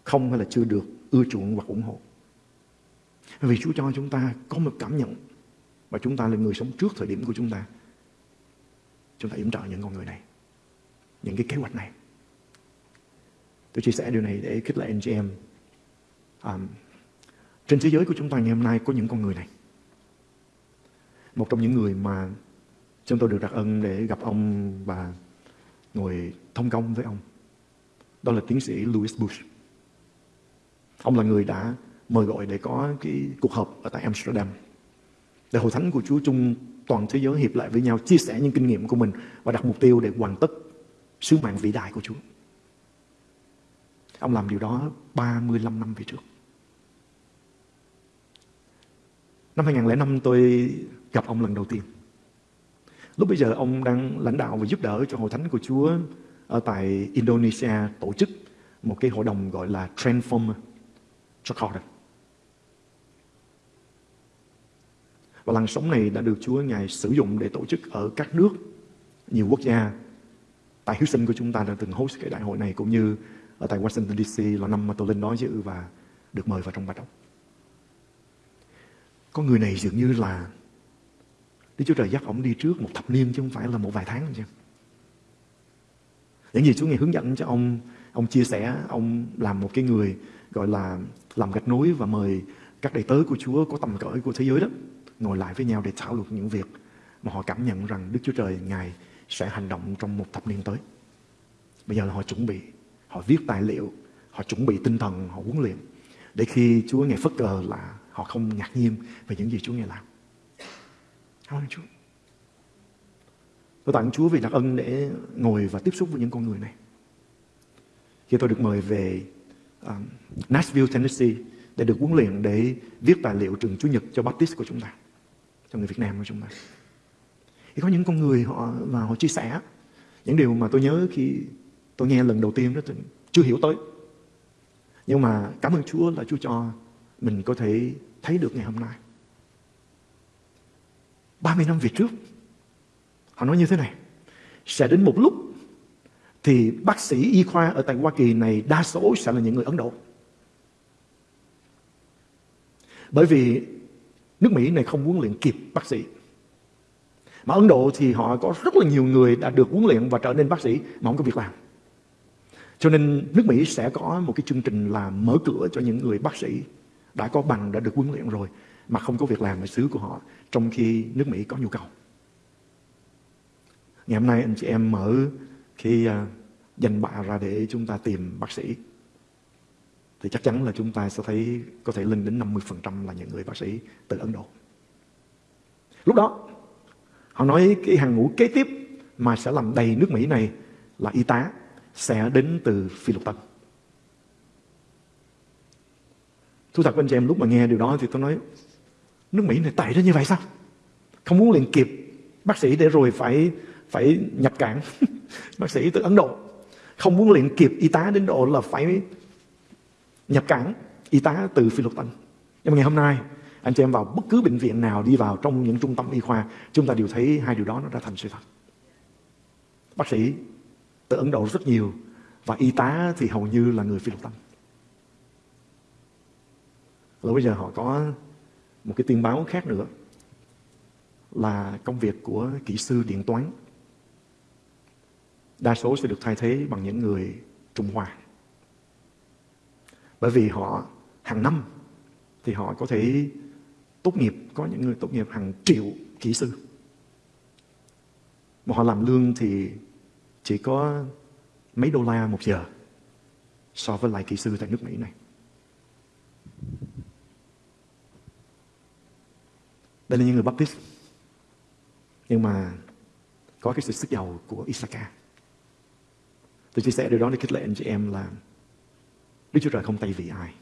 không hay là chưa được ưa chuộng hoặc ủng hộ. Vì Chúa cho chúng ta có một cảm nhận và chúng ta là người sống trước thời điểm của chúng ta. Chúng ta yểm trợ những con người này, những cái kế hoạch này. Tôi chia sẻ điều này để khích lệ anh chị em. Um, trên thế giới của chúng ta ngày hôm nay có những con người này. Một trong những người mà chúng tôi được đặc ân để gặp ông và ngồi thông công với ông. Đó là tiến sĩ Louis Bush. Ông là người đã mời gọi để có cái cuộc họp ở tại Amsterdam. Để hội thánh của Chúa chung toàn thế giới hiệp lại với nhau, chia sẻ những kinh nghiệm của mình và đặt mục tiêu để hoàn tất sứ mạng vĩ đại của Chúa. Ông làm điều đó 35 năm về trước. Năm 2005 tôi gặp ông lần đầu tiên. Lúc bây giờ ông đang lãnh đạo và giúp đỡ cho hội thánh của Chúa ở tại Indonesia tổ chức một cái hội đồng gọi là Transformer cho Và làn sóng này đã được Chúa Ngài sử dụng để tổ chức ở các nước, nhiều quốc gia. Tại Houston của chúng ta đã từng host cái đại hội này cũng như ở tại Washington DC là năm mà tôi lên đó dự và được mời vào trong bài đọc. Con người này dường như là Đức Chúa Trời dắt ông đi trước một thập niên chứ không phải là một vài tháng chứ. Những gì Chúa Ngài hướng dẫn cho ông, ông chia sẻ, ông làm một cái người gọi là làm gạch nối và mời các đầy tớ của Chúa có tầm cỡ của thế giới đó ngồi lại với nhau để thảo luận những việc mà họ cảm nhận rằng Đức Chúa Trời Ngài sẽ hành động trong một thập niên tới. Bây giờ là họ chuẩn bị, họ viết tài liệu, họ chuẩn bị tinh thần, họ huấn luyện để khi Chúa Ngài phất cờ là họ không ngạc nhiên về những gì Chúa Ngài làm. Cảm ơn Chúa. Tôi tặng Chúa vì đặc ân để ngồi và tiếp xúc với những con người này. Khi tôi được mời về um, Nashville, Tennessee để được huấn luyện để viết tài liệu trường Chúa Nhật cho Baptist của chúng ta, cho người Việt Nam của chúng ta. Thì có những con người họ và họ chia sẻ những điều mà tôi nhớ khi tôi nghe lần đầu tiên đó tôi chưa hiểu tới. Nhưng mà cảm ơn Chúa là Chúa cho mình có thể thấy được ngày hôm nay. 30 năm về trước, họ nói như thế này, sẽ đến một lúc thì bác sĩ y khoa ở tại Hoa Kỳ này đa số sẽ là những người Ấn Độ. Bởi vì nước Mỹ này không huấn luyện kịp bác sĩ. Mà Ấn Độ thì họ có rất là nhiều người đã được huấn luyện và trở nên bác sĩ mà không có việc làm. Cho nên nước Mỹ sẽ có một cái chương trình là mở cửa cho những người bác sĩ đã có bằng, đã được huấn luyện rồi mà không có việc làm ở xứ của họ trong khi nước Mỹ có nhu cầu. Ngày hôm nay anh chị em mở cái dành danh bạ ra để chúng ta tìm bác sĩ thì chắc chắn là chúng ta sẽ thấy có thể lên đến 50% là những người bác sĩ từ Ấn Độ. Lúc đó, họ nói cái hàng ngũ kế tiếp mà sẽ làm đầy nước Mỹ này là y tá sẽ đến từ Phi Lục Tân. Thú thật với anh chị em lúc mà nghe điều đó thì tôi nói nước Mỹ này tệ đến như vậy sao? Không muốn liền kịp bác sĩ để rồi phải phải nhập cảng bác sĩ từ Ấn Độ. Không muốn liền kịp y tá đến độ là phải nhập cảnh, y tá từ Phi Luật Tân. Nhưng mà ngày hôm nay, anh chị em vào bất cứ bệnh viện nào đi vào trong những trung tâm y khoa, chúng ta đều thấy hai điều đó nó đã thành sự thật. Bác sĩ từ Ấn Độ rất nhiều và y tá thì hầu như là người Phi Luật Tân. Rồi bây giờ họ có một cái tin báo khác nữa là công việc của kỹ sư điện toán đa số sẽ được thay thế bằng những người Trung Hoa. Bởi vì họ hàng năm thì họ có thể tốt nghiệp, có những người tốt nghiệp hàng triệu kỹ sư. Mà họ làm lương thì chỉ có mấy đô la một giờ so với lại kỹ sư tại nước Mỹ này. Đây là những người Baptist. Nhưng mà có cái sự sức giàu của Isaka. Tôi chia sẻ điều đó để khích lệ anh chị em là Đức Chúa Trời không tay vì ai.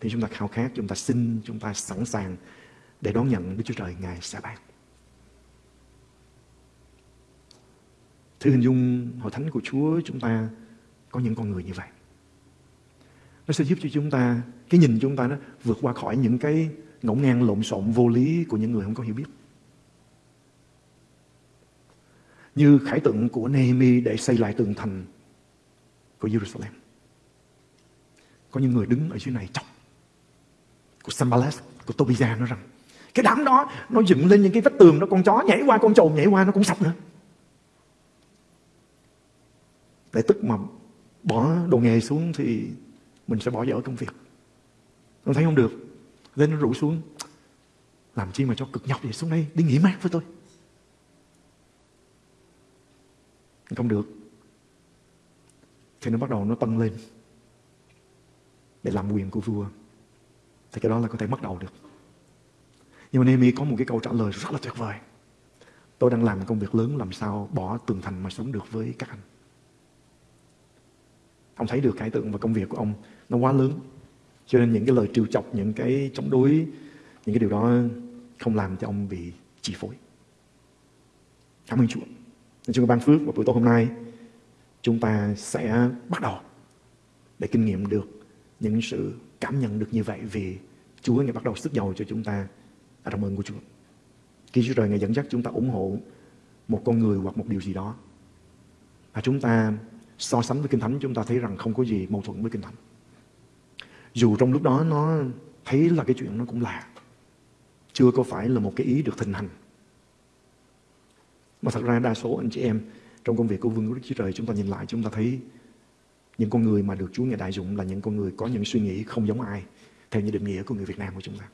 Thì chúng ta khao khát, chúng ta xin, chúng ta sẵn sàng để đón nhận Đức Chúa Trời Ngài sẽ ban. Thử hình dung hội thánh của Chúa chúng ta có những con người như vậy. Nó sẽ giúp cho chúng ta, cái nhìn chúng ta nó vượt qua khỏi những cái ngổn ngang lộn xộn vô lý của những người không có hiểu biết. Như khải tượng của Nehemi để xây lại tường thành của Jerusalem. Có những người đứng ở dưới này chọc của Sambalas của Tobia nói rằng, cái đám đó, nó dựng lên những cái vách tường đó, con chó nhảy qua, con trồn nhảy qua, nó cũng sập nữa. Để tức mà bỏ đồ nghề xuống thì mình sẽ bỏ dở công việc. Con thấy không được. nên nó rủ xuống. Làm chi mà cho cực nhọc vậy xuống đây, đi nghỉ mát với tôi. Không được. Thì nó bắt đầu nó tăng lên để làm quyền của vua, thì cái đó là có thể bắt đầu được. Nhưng mà Nehemi có một cái câu trả lời rất là tuyệt vời. Tôi đang làm công việc lớn, làm sao bỏ tường thành mà sống được với các anh? Ông thấy được cái tượng và công việc của ông nó quá lớn, cho nên những cái lời trêu chọc, những cái chống đối, những cái điều đó không làm cho ông bị chi phối. Cảm ơn Chúa. Nên Chúa ban phước và buổi tối hôm nay, chúng ta sẽ bắt đầu để kinh nghiệm được những sự cảm nhận được như vậy vì Chúa ngày bắt đầu sức giàu cho chúng ta ở trong ơn của Chúa. Khi Chúa Trời ngày dẫn dắt chúng ta ủng hộ một con người hoặc một điều gì đó, và chúng ta so sánh với Kinh Thánh, chúng ta thấy rằng không có gì mâu thuẫn với Kinh Thánh. Dù trong lúc đó nó thấy là cái chuyện nó cũng lạ. Chưa có phải là một cái ý được thịnh hành. Mà thật ra đa số anh chị em trong công việc của Vương quốc Đức Chúa Trời, chúng ta nhìn lại, chúng ta thấy những con người mà được Chúa Ngài đại dụng là những con người có những suy nghĩ không giống ai, theo như định nghĩa của người Việt Nam của chúng ta.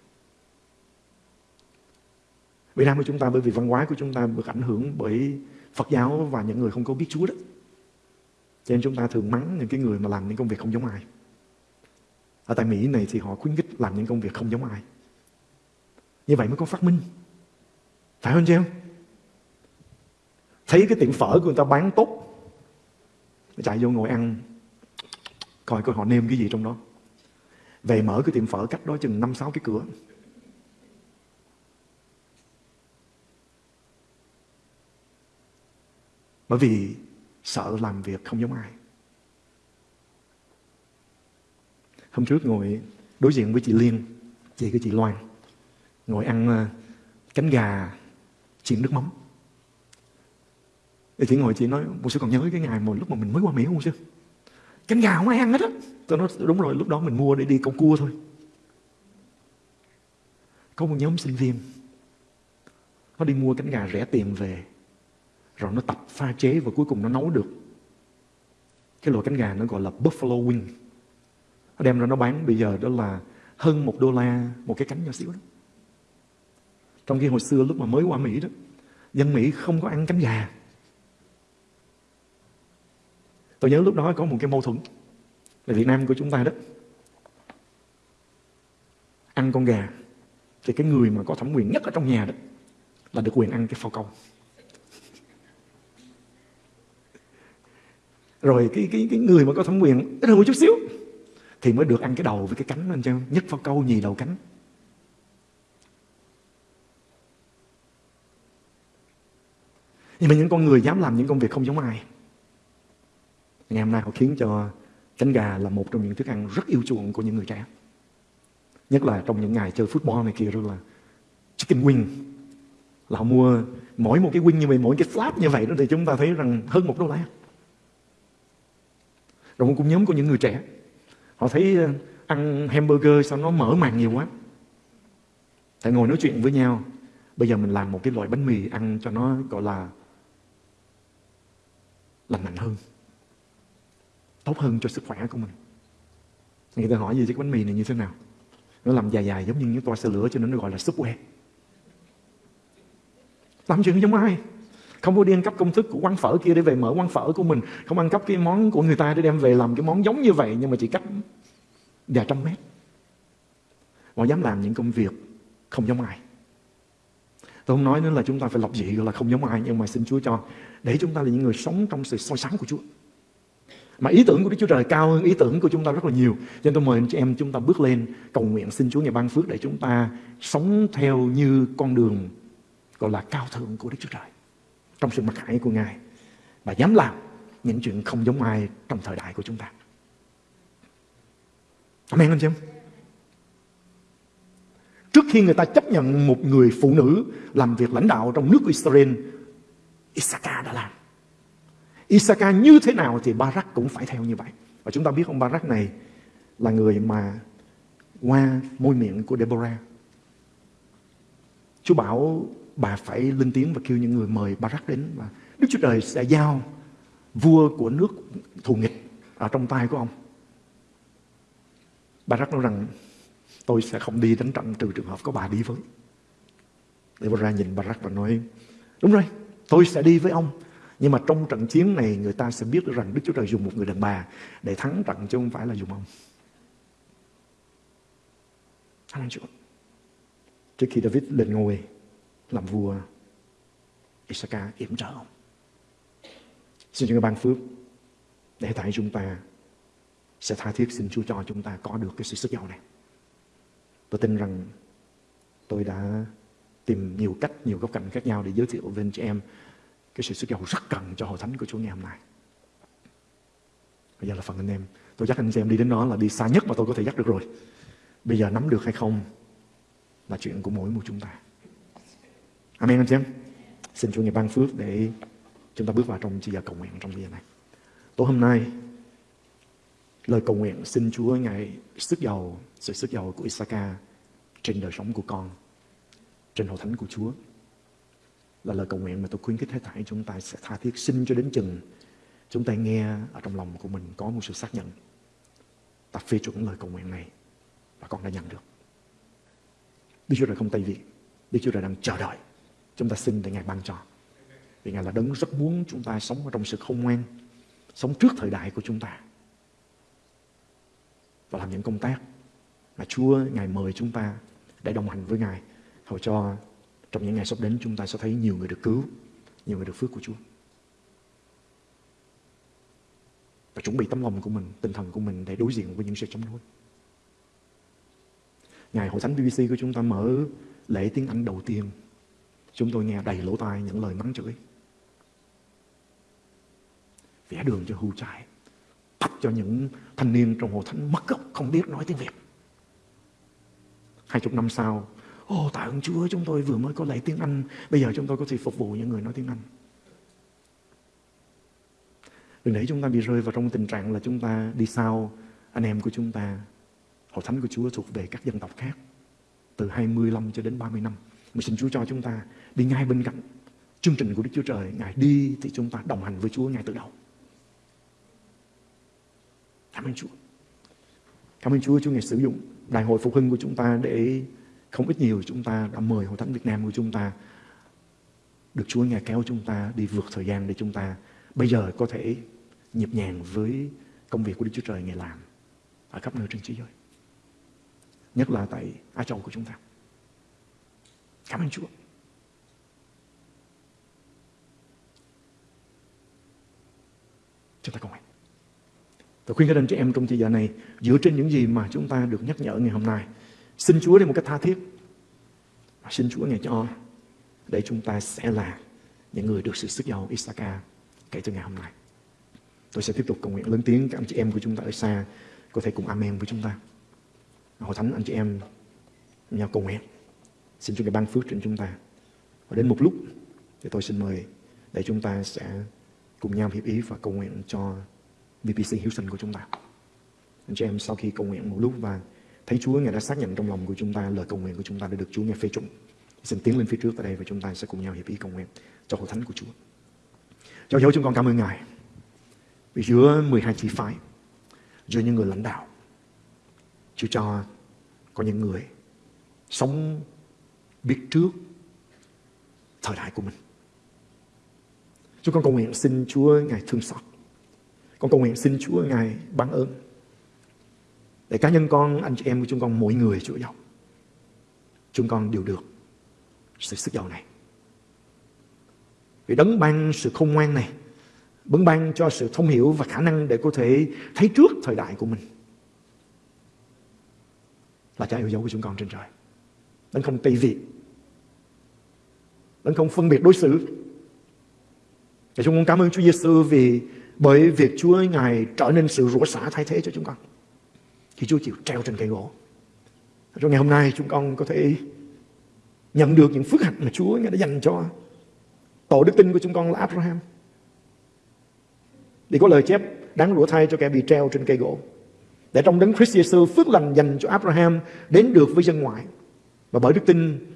Việt Nam của chúng ta bởi vì văn hóa của chúng ta được ảnh hưởng bởi Phật giáo và những người không có biết Chúa đó. Cho nên chúng ta thường mắng những cái người mà làm những công việc không giống ai. Ở tại Mỹ này thì họ khuyến khích làm những công việc không giống ai. Như vậy mới có phát minh. Phải không chị em? Thấy cái tiệm phở của người ta bán tốt. Chạy vô ngồi ăn. Coi coi họ nêm cái gì trong đó. Về mở cái tiệm phở cách đó chừng 5-6 cái cửa. Bởi vì sợ làm việc không giống ai. Hôm trước ngồi đối diện với chị Liên, chị của chị Loan, ngồi ăn ờ, cánh gà chiên nước mắm. Thì chị ngồi chị nói, một sư còn nhớ cái ngày mà lúc mà mình mới qua Mỹ không sư? Cánh gà không ai ăn hết á. Tôi nói đúng rồi, lúc đó mình mua để đi câu cua thôi. Có một nhóm sinh viên, nó đi mua cánh gà rẻ tiền về rồi nó tập pha chế và cuối cùng nó nấu được cái loại cánh gà nó gọi là buffalo wing nó đem ra nó bán bây giờ đó là hơn một đô la một cái cánh nhỏ xíu đó trong khi hồi xưa lúc mà mới qua Mỹ đó dân Mỹ không có ăn cánh gà tôi nhớ lúc đó có một cái mâu thuẫn là Việt Nam của chúng ta đó. Ăn con gà thì cái người mà có thẩm quyền nhất ở trong nhà đó là được quyền ăn cái phao câu. Rồi cái cái cái người mà có thẩm quyền ít hơn một chút xíu thì mới được ăn cái đầu với cái cánh anh cho nhất phao câu, nhì đầu cánh. Nhưng mà những con người dám làm những công việc không giống ai ngày hôm nay họ khiến cho cánh gà là một trong những thức ăn rất yêu chuộng của những người trẻ. Nhất là trong những ngày chơi football này kia rồi là chicken wing. Là họ mua mỗi một cái wing như vậy, mỗi cái flap như vậy đó, thì chúng ta thấy rằng hơn một đô la. Rồi một nhóm của những người trẻ, họ thấy ờ, ăn hamburger sao nó mở màng nhiều quá. Tại ngồi nói chuyện với nhau, bây giờ mình làm một cái loại bánh mì ăn cho nó, gọi là, lành mạnh hơn tốt hơn cho sức khỏe của mình. Người ta hỏi gì chứ cái bánh mì này như thế nào? Nó làm dài dài giống như những toa xe lửa cho nên nó gọi là subway làm chuyện giống ai? Không có đi ăn cắp công thức của quán phở kia để về mở quán phở của mình. Không ăn cắp cái món của người ta để đem về làm cái món giống như vậy, nhưng mà chỉ cách vài trăm mét. Họ dám làm những công việc không giống ai. Tôi không nói nữa là chúng ta phải lập dị là không giống ai, nhưng mà xin Chúa cho, để chúng ta là những người sống trong sự soi sáng của Chúa mà ý tưởng của Đức Chúa Trời cao hơn ý tưởng của chúng ta rất là nhiều. Cho nên tôi mời anh chị em chúng ta bước lên cầu nguyện xin Chúa ngày ban phước để chúng ta sống theo như con đường gọi là cao thượng của Đức Chúa Trời trong sự mặc khải của Ngài và dám làm những chuyện không giống ai trong thời đại của chúng ta. Amen anh chị em? Trước khi người ta chấp nhận một người phụ nữ làm việc lãnh đạo trong nước của Israel, Isaka đã làm. Isaka như thế nào thì Barak cũng phải theo như vậy. Và chúng ta biết ông Barak này là người mà qua môi miệng của Deborah. Chúa bảo bà phải lên tiếng và kêu những người mời Barak đến và Đức Chúa Trời sẽ giao vua của nước thù nghịch ở trong tay của ông. Barak nói rằng tôi sẽ không đi đánh trận trừ trường hợp có bà đi với. Deborah nhìn Barak và nói đúng rồi, tôi sẽ đi với ông. Nhưng mà trong trận chiến này người ta sẽ biết được rằng Đức Chúa Trời dùng một người đàn bà để thắng trận chứ không phải là dùng ông. Anh Chúa. Trước khi David lên ngôi, làm vua Isaka yểm trợ ông. Xin Chúa ban phước để tại chúng ta sẽ tha thiết xin Chúa cho chúng ta có được cái sự sức giàu này. Tôi tin rằng tôi đã tìm nhiều cách, nhiều góc cạnh khác nhau để giới thiệu với anh chị em cái sự sức giàu rất cần cho hội thánh của Chúa ngày hôm nay. Bây giờ là phần anh em. Tôi dắt anh em đi đến đó là đi xa nhất mà tôi có thể dắt được rồi. Bây giờ nắm được hay không là chuyện của mỗi một chúng ta. Amen, anh chị em. Xin Chúa ngày ban phước để chúng ta bước vào trong chi giờ cầu nguyện trong giờ này. Tối hôm nay, lời cầu nguyện xin Chúa ngài sức giàu, sự sức giàu của Isaka trên đời sống của con, trên hội thánh của Chúa là lời cầu nguyện mà tôi khuyến khích hết thảy chúng ta sẽ tha thiết xin cho đến chừng. Chúng ta nghe ở trong lòng của mình có một sự xác nhận. Ta phê chuẩn lời cầu nguyện này và con đã nhận được. Đức Chúa Trời không tay vị Đức Chúa Trời đang chờ đợi. Chúng ta xin để Ngài ban cho. Vì Ngài là đấng rất muốn chúng ta sống ở trong sự không ngoan, sống trước thời đại của chúng ta. Và làm những công tác mà Chúa, Ngài mời chúng ta để đồng hành với Ngài. Hầu cho trong những ngày sắp đến chúng ta sẽ thấy nhiều người được cứu, nhiều người được phước của Chúa. Và chuẩn bị tấm lòng của mình, tinh thần của mình để đối diện với những sự chống đối. Ngày hội thánh BBC của chúng ta mở lễ tiếng Anh đầu tiên. Chúng tôi nghe đầy lỗ tai những lời mắng chửi. Vẽ đường cho hưu trại. Thách cho những thanh niên trong hội thánh mất gốc không biết nói tiếng Việt. Hai chục năm sau, Ồ, oh, tạ ơn Chúa, chúng tôi vừa mới có lễ tiếng Anh, bây giờ chúng tôi có thể phục vụ những người nói tiếng Anh. Đừng để chúng ta bị rơi vào trong tình trạng là chúng ta đi sau anh em của chúng ta. Hội thánh của Chúa thuộc về các dân tộc khác. Từ 25 cho đến 30 năm. Mà xin Chúa cho chúng ta đi ngay bên cạnh chương trình của Đức Chúa Trời. Ngài đi thì chúng ta đồng hành với Chúa ngay từ đầu. Cảm ơn Chúa. Cảm ơn Chúa, Chúa Ngài sử dụng đại hội phục hưng của chúng ta để không ít nhiều chúng ta đã mời Hội Thánh Việt Nam của chúng ta, được Chúa Ngài kéo chúng ta đi vượt thời gian để chúng ta bây giờ có thể nhịp nhàng với công việc của Đức Chúa Trời Ngài làm ở khắp nơi trên thế giới. Nhất là tại Á Châu của chúng ta. Cảm ơn Chúa. Chúng ta cùng nguyện. Tôi khuyên các anh chị em trong thời gian này, dựa trên những gì mà chúng ta được nhắc nhở ngày hôm nay Xin Chúa để một cách tha thiết. Và xin Chúa ngài cho, để chúng ta sẽ là những người được sự sức giàu Isaka kể từ ngày hôm nay. Tôi sẽ tiếp tục cầu nguyện lớn tiếng các anh chị em của chúng ta ở xa có thể cùng amen với chúng ta. Hội thánh, anh chị em nhau cầu nguyện. Xin Chúa ngài ban phước trên chúng ta. Và đến một lúc thì tôi xin mời để chúng ta sẽ cùng nhau hiệp ý và cầu nguyện cho VPC Houston của chúng ta. Anh chị em, sau khi cầu nguyện một lúc và Thấy Chúa Ngài đã xác nhận trong lòng của chúng ta lời cầu nguyện của chúng ta đã được Chúa Ngài phê chuẩn. Xin tiến lên phía trước tại đây và chúng ta sẽ cùng nhau hiệp ý cầu nguyện cho hội thánh của Chúa. Cho dấu chúng con cảm ơn Ngài. Vì giữa 12 chi phái, giữa những người lãnh đạo, Chúa cho có những người sống biết trước thời đại của mình. Chúng con cầu nguyện xin Chúa Ngài thương xót. Con cầu nguyện xin Chúa Ngài ban ơn để cá nhân con, anh chị em của chúng con, mỗi người Chúa giàu. Chúng con đều được sự sức giàu này. Vì đấng ban sự khôn ngoan này, đấng ban cho sự thông hiểu và khả năng để có thể thấy trước thời đại của mình. Là cha yêu dấu của chúng con trên trời. Đấng không tùy vị. Đấng không phân biệt đối xử. Và chúng con cảm ơn Chúa Giêsu vì bởi việc Chúa Ngài trở nên sự rủa xả thay thế cho chúng con thì Chúa chịu treo trên cây gỗ. Rồi ngày hôm nay chúng con có thể nhận được những phước hạnh mà Chúa đã dành cho tổ đức tin của chúng con là Abraham. Để có lời chép đáng rủa thay cho kẻ bị treo trên cây gỗ. Để trong đấng Christ Jesus phước lành dành cho Abraham đến được với dân ngoại. Và bởi đức tin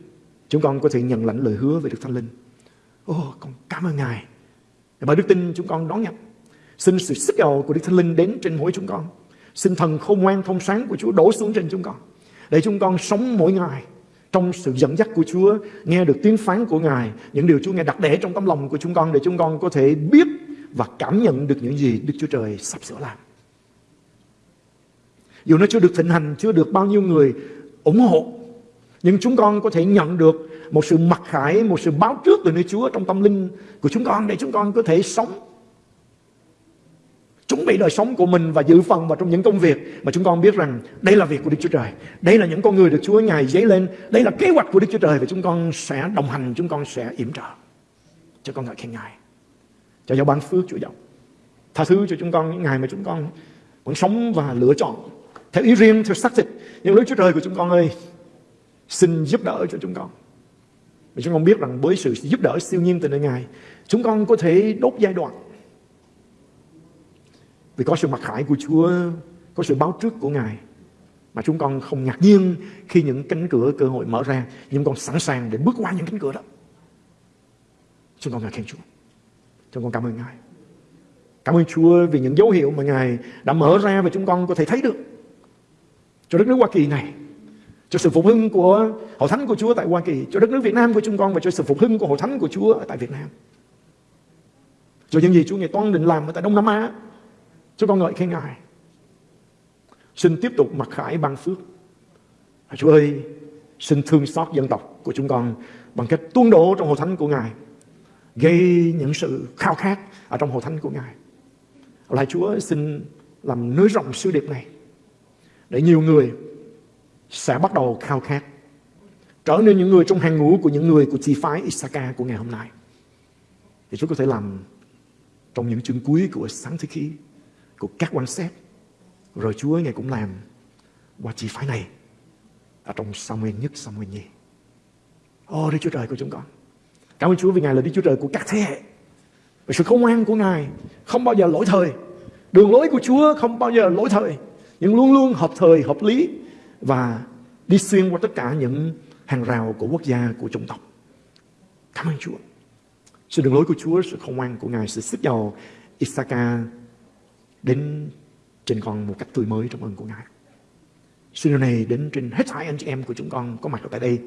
chúng con có thể nhận lãnh lời hứa về Đức Thánh Linh. Ô, oh, con cảm ơn Ngài. Bởi đức tin chúng con đón nhận. Xin sự sức giàu của Đức Thánh Linh đến trên mỗi chúng con. Xin thần khôn ngoan thông sáng của Chúa đổ xuống trên chúng con. Để chúng con sống mỗi ngày trong sự dẫn dắt của Chúa, nghe được tiếng phán của Ngài, những điều Chúa nghe đặt để trong tấm lòng của chúng con để chúng con có thể biết và cảm nhận được những gì Đức Chúa Trời sắp sửa làm. Dù nó chưa được thịnh hành, chưa được bao nhiêu người ủng hộ, nhưng chúng con có thể nhận được một sự mặc khải, một sự báo trước từ nơi Chúa trong tâm linh của chúng con để chúng con có thể sống chuẩn bị đời sống của mình và dự phần vào trong những công việc mà chúng con biết rằng đây là việc của Đức Chúa Trời. Đây là những con người được Chúa Ngài dấy lên. Đây là kế hoạch của Đức Chúa Trời và chúng con sẽ đồng hành, chúng con sẽ yểm trợ. Cho con ngợi khen Ngài. Cho giáo ban phước Chúa dòng. Tha thứ cho chúng con những ngày mà chúng con vẫn sống và lựa chọn theo ý riêng, theo xác thịt. Nhưng Đức Chúa Trời của chúng con ơi, xin giúp đỡ cho chúng con. Và chúng con biết rằng với sự giúp đỡ siêu nhiên từ nơi Ngài, chúng con có thể đốt giai đoạn. Vì có sự mặc khải của Chúa, có sự báo trước của Ngài. Mà chúng con không ngạc nhiên khi những cánh cửa cơ hội mở ra, nhưng con sẵn sàng để bước qua những cánh cửa đó. Chúng con ngợi khen Chúa. Chúng con cảm ơn Ngài. Cảm ơn Chúa vì những dấu hiệu mà Ngài đã mở ra và chúng con có thể thấy được cho đất nước Hoa Kỳ này cho sự phục hưng của hội thánh của Chúa tại Hoa Kỳ cho đất nước Việt Nam của chúng con và cho sự phục hưng của hội thánh của Chúa ở tại Việt Nam cho những gì Chúa Ngài toan định làm ở tại Đông Nam Á chúng con ngợi khen Ngài xin tiếp tục mặc khải ban phước. Và Chúa ơi, xin thương xót dân tộc của chúng con bằng cách tuôn đổ trong hội thánh của Ngài, gây những sự khao khát ở trong hội thánh của Ngài. Lại Chúa, xin làm nới rộng sứ điệp này, để nhiều người sẽ bắt đầu khao khát, trở nên những người trong hàng ngũ của những người của chi phái Isaka của ngày hôm nay. Thì Chúa có thể làm trong những chương cuối của sáng thế khí của các quan xét. Rồi Chúa Ngài cũng làm qua chi phái này ở trong Samuel nhất, Samuel nhì. Ô Đức Chúa Trời của chúng con. Cảm ơn Chúa vì Ngài là Đức Chúa Trời của các thế hệ. Và sự công ngoan của Ngài không bao giờ lỗi thời. Đường lối của Chúa không bao giờ lỗi thời nhưng luôn luôn hợp thời, hợp lý và đi xuyên qua tất cả những hàng rào của quốc gia, của chủng tộc. Cảm ơn Chúa. Sự đường lối của Chúa, sự công ngoan của Ngài, sự sức giàu Isaka đến trên con một cách tươi mới trong ơn của Ngài. Xin điều này đến trên hết thảy anh chị em của chúng con có mặt ở tại đây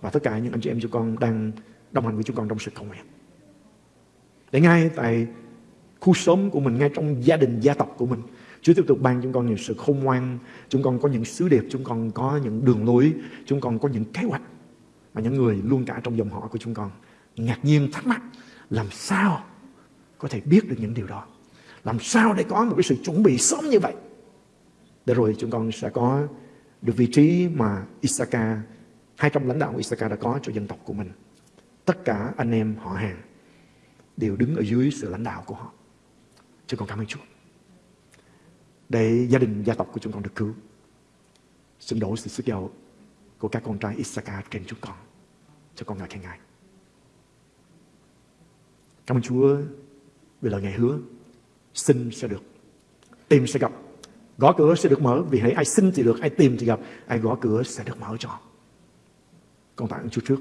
và tất cả những anh chị em chúng con đang đồng hành với chúng con trong sự cầu nguyện. Để ngay tại khu xóm của mình, ngay trong gia đình, gia tộc của mình, Chúa tiếp tục ban chúng con nhiều sự khôn ngoan, chúng con có những sứ điệp, chúng con có những đường lối, chúng con có những kế hoạch mà những người luôn cả trong dòng họ của chúng con ngạc nhiên thắc mắc làm sao có thể biết được những điều đó. Làm sao để có một cái sự chuẩn bị sớm như vậy. Để rồi chúng con sẽ có được vị trí mà Isaka, hai trong lãnh đạo Isaka đã có cho dân tộc của mình. Tất cả anh em họ hàng đều đứng ở dưới sự lãnh đạo của họ. Chúng con cảm ơn Chúa để gia đình gia tộc của chúng con được cứu. Xin đổ sự sức giàu của các con trai Isaka trên chúng con. Cho con ngợi khen Ngài. Cảm ơn Chúa vì lời Ngài hứa. Xin sẽ được. Tìm sẽ gặp. Gõ cửa sẽ được mở. Vì hãy ai xin thì được, ai tìm thì gặp. Ai gõ cửa sẽ được mở cho. Con tạ ơn Chúa trước.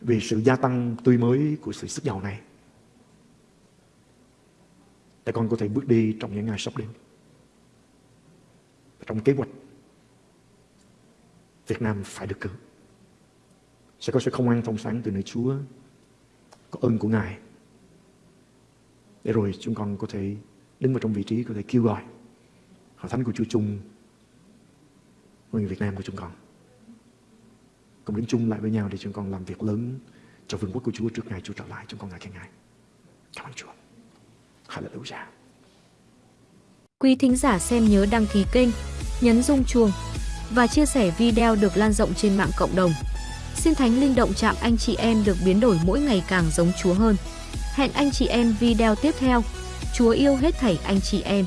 Vì sự gia tăng tươi mới của sự sức giàu này. Để con có thể bước đi trong những ngày sắp đến trong kế hoạch Việt Nam phải được cứu. Sẽ có sự không ăn thông sáng từ nơi Chúa, có ơn của Ngài. Để rồi chúng con có thể đứng vào trong vị trí có thể kêu gọi hội thánh của Chúa chung với người Việt Nam của chúng con. Cùng đứng chung lại với nhau để chúng con làm việc lớn cho vương quốc của Chúa trước ngày Chúa trở lại. Chúng con ngài khen Ngài. Cảm ơn Chúa. Hallelujah. Quý thính giả xem nhớ đăng ký kênh, nhấn rung chuông và chia sẻ video được lan rộng trên mạng cộng đồng. Xin Thánh Linh động chạm anh chị em được biến đổi mỗi ngày càng giống Chúa hơn. Hẹn anh chị em video tiếp theo. Chúa yêu hết thảy anh chị em.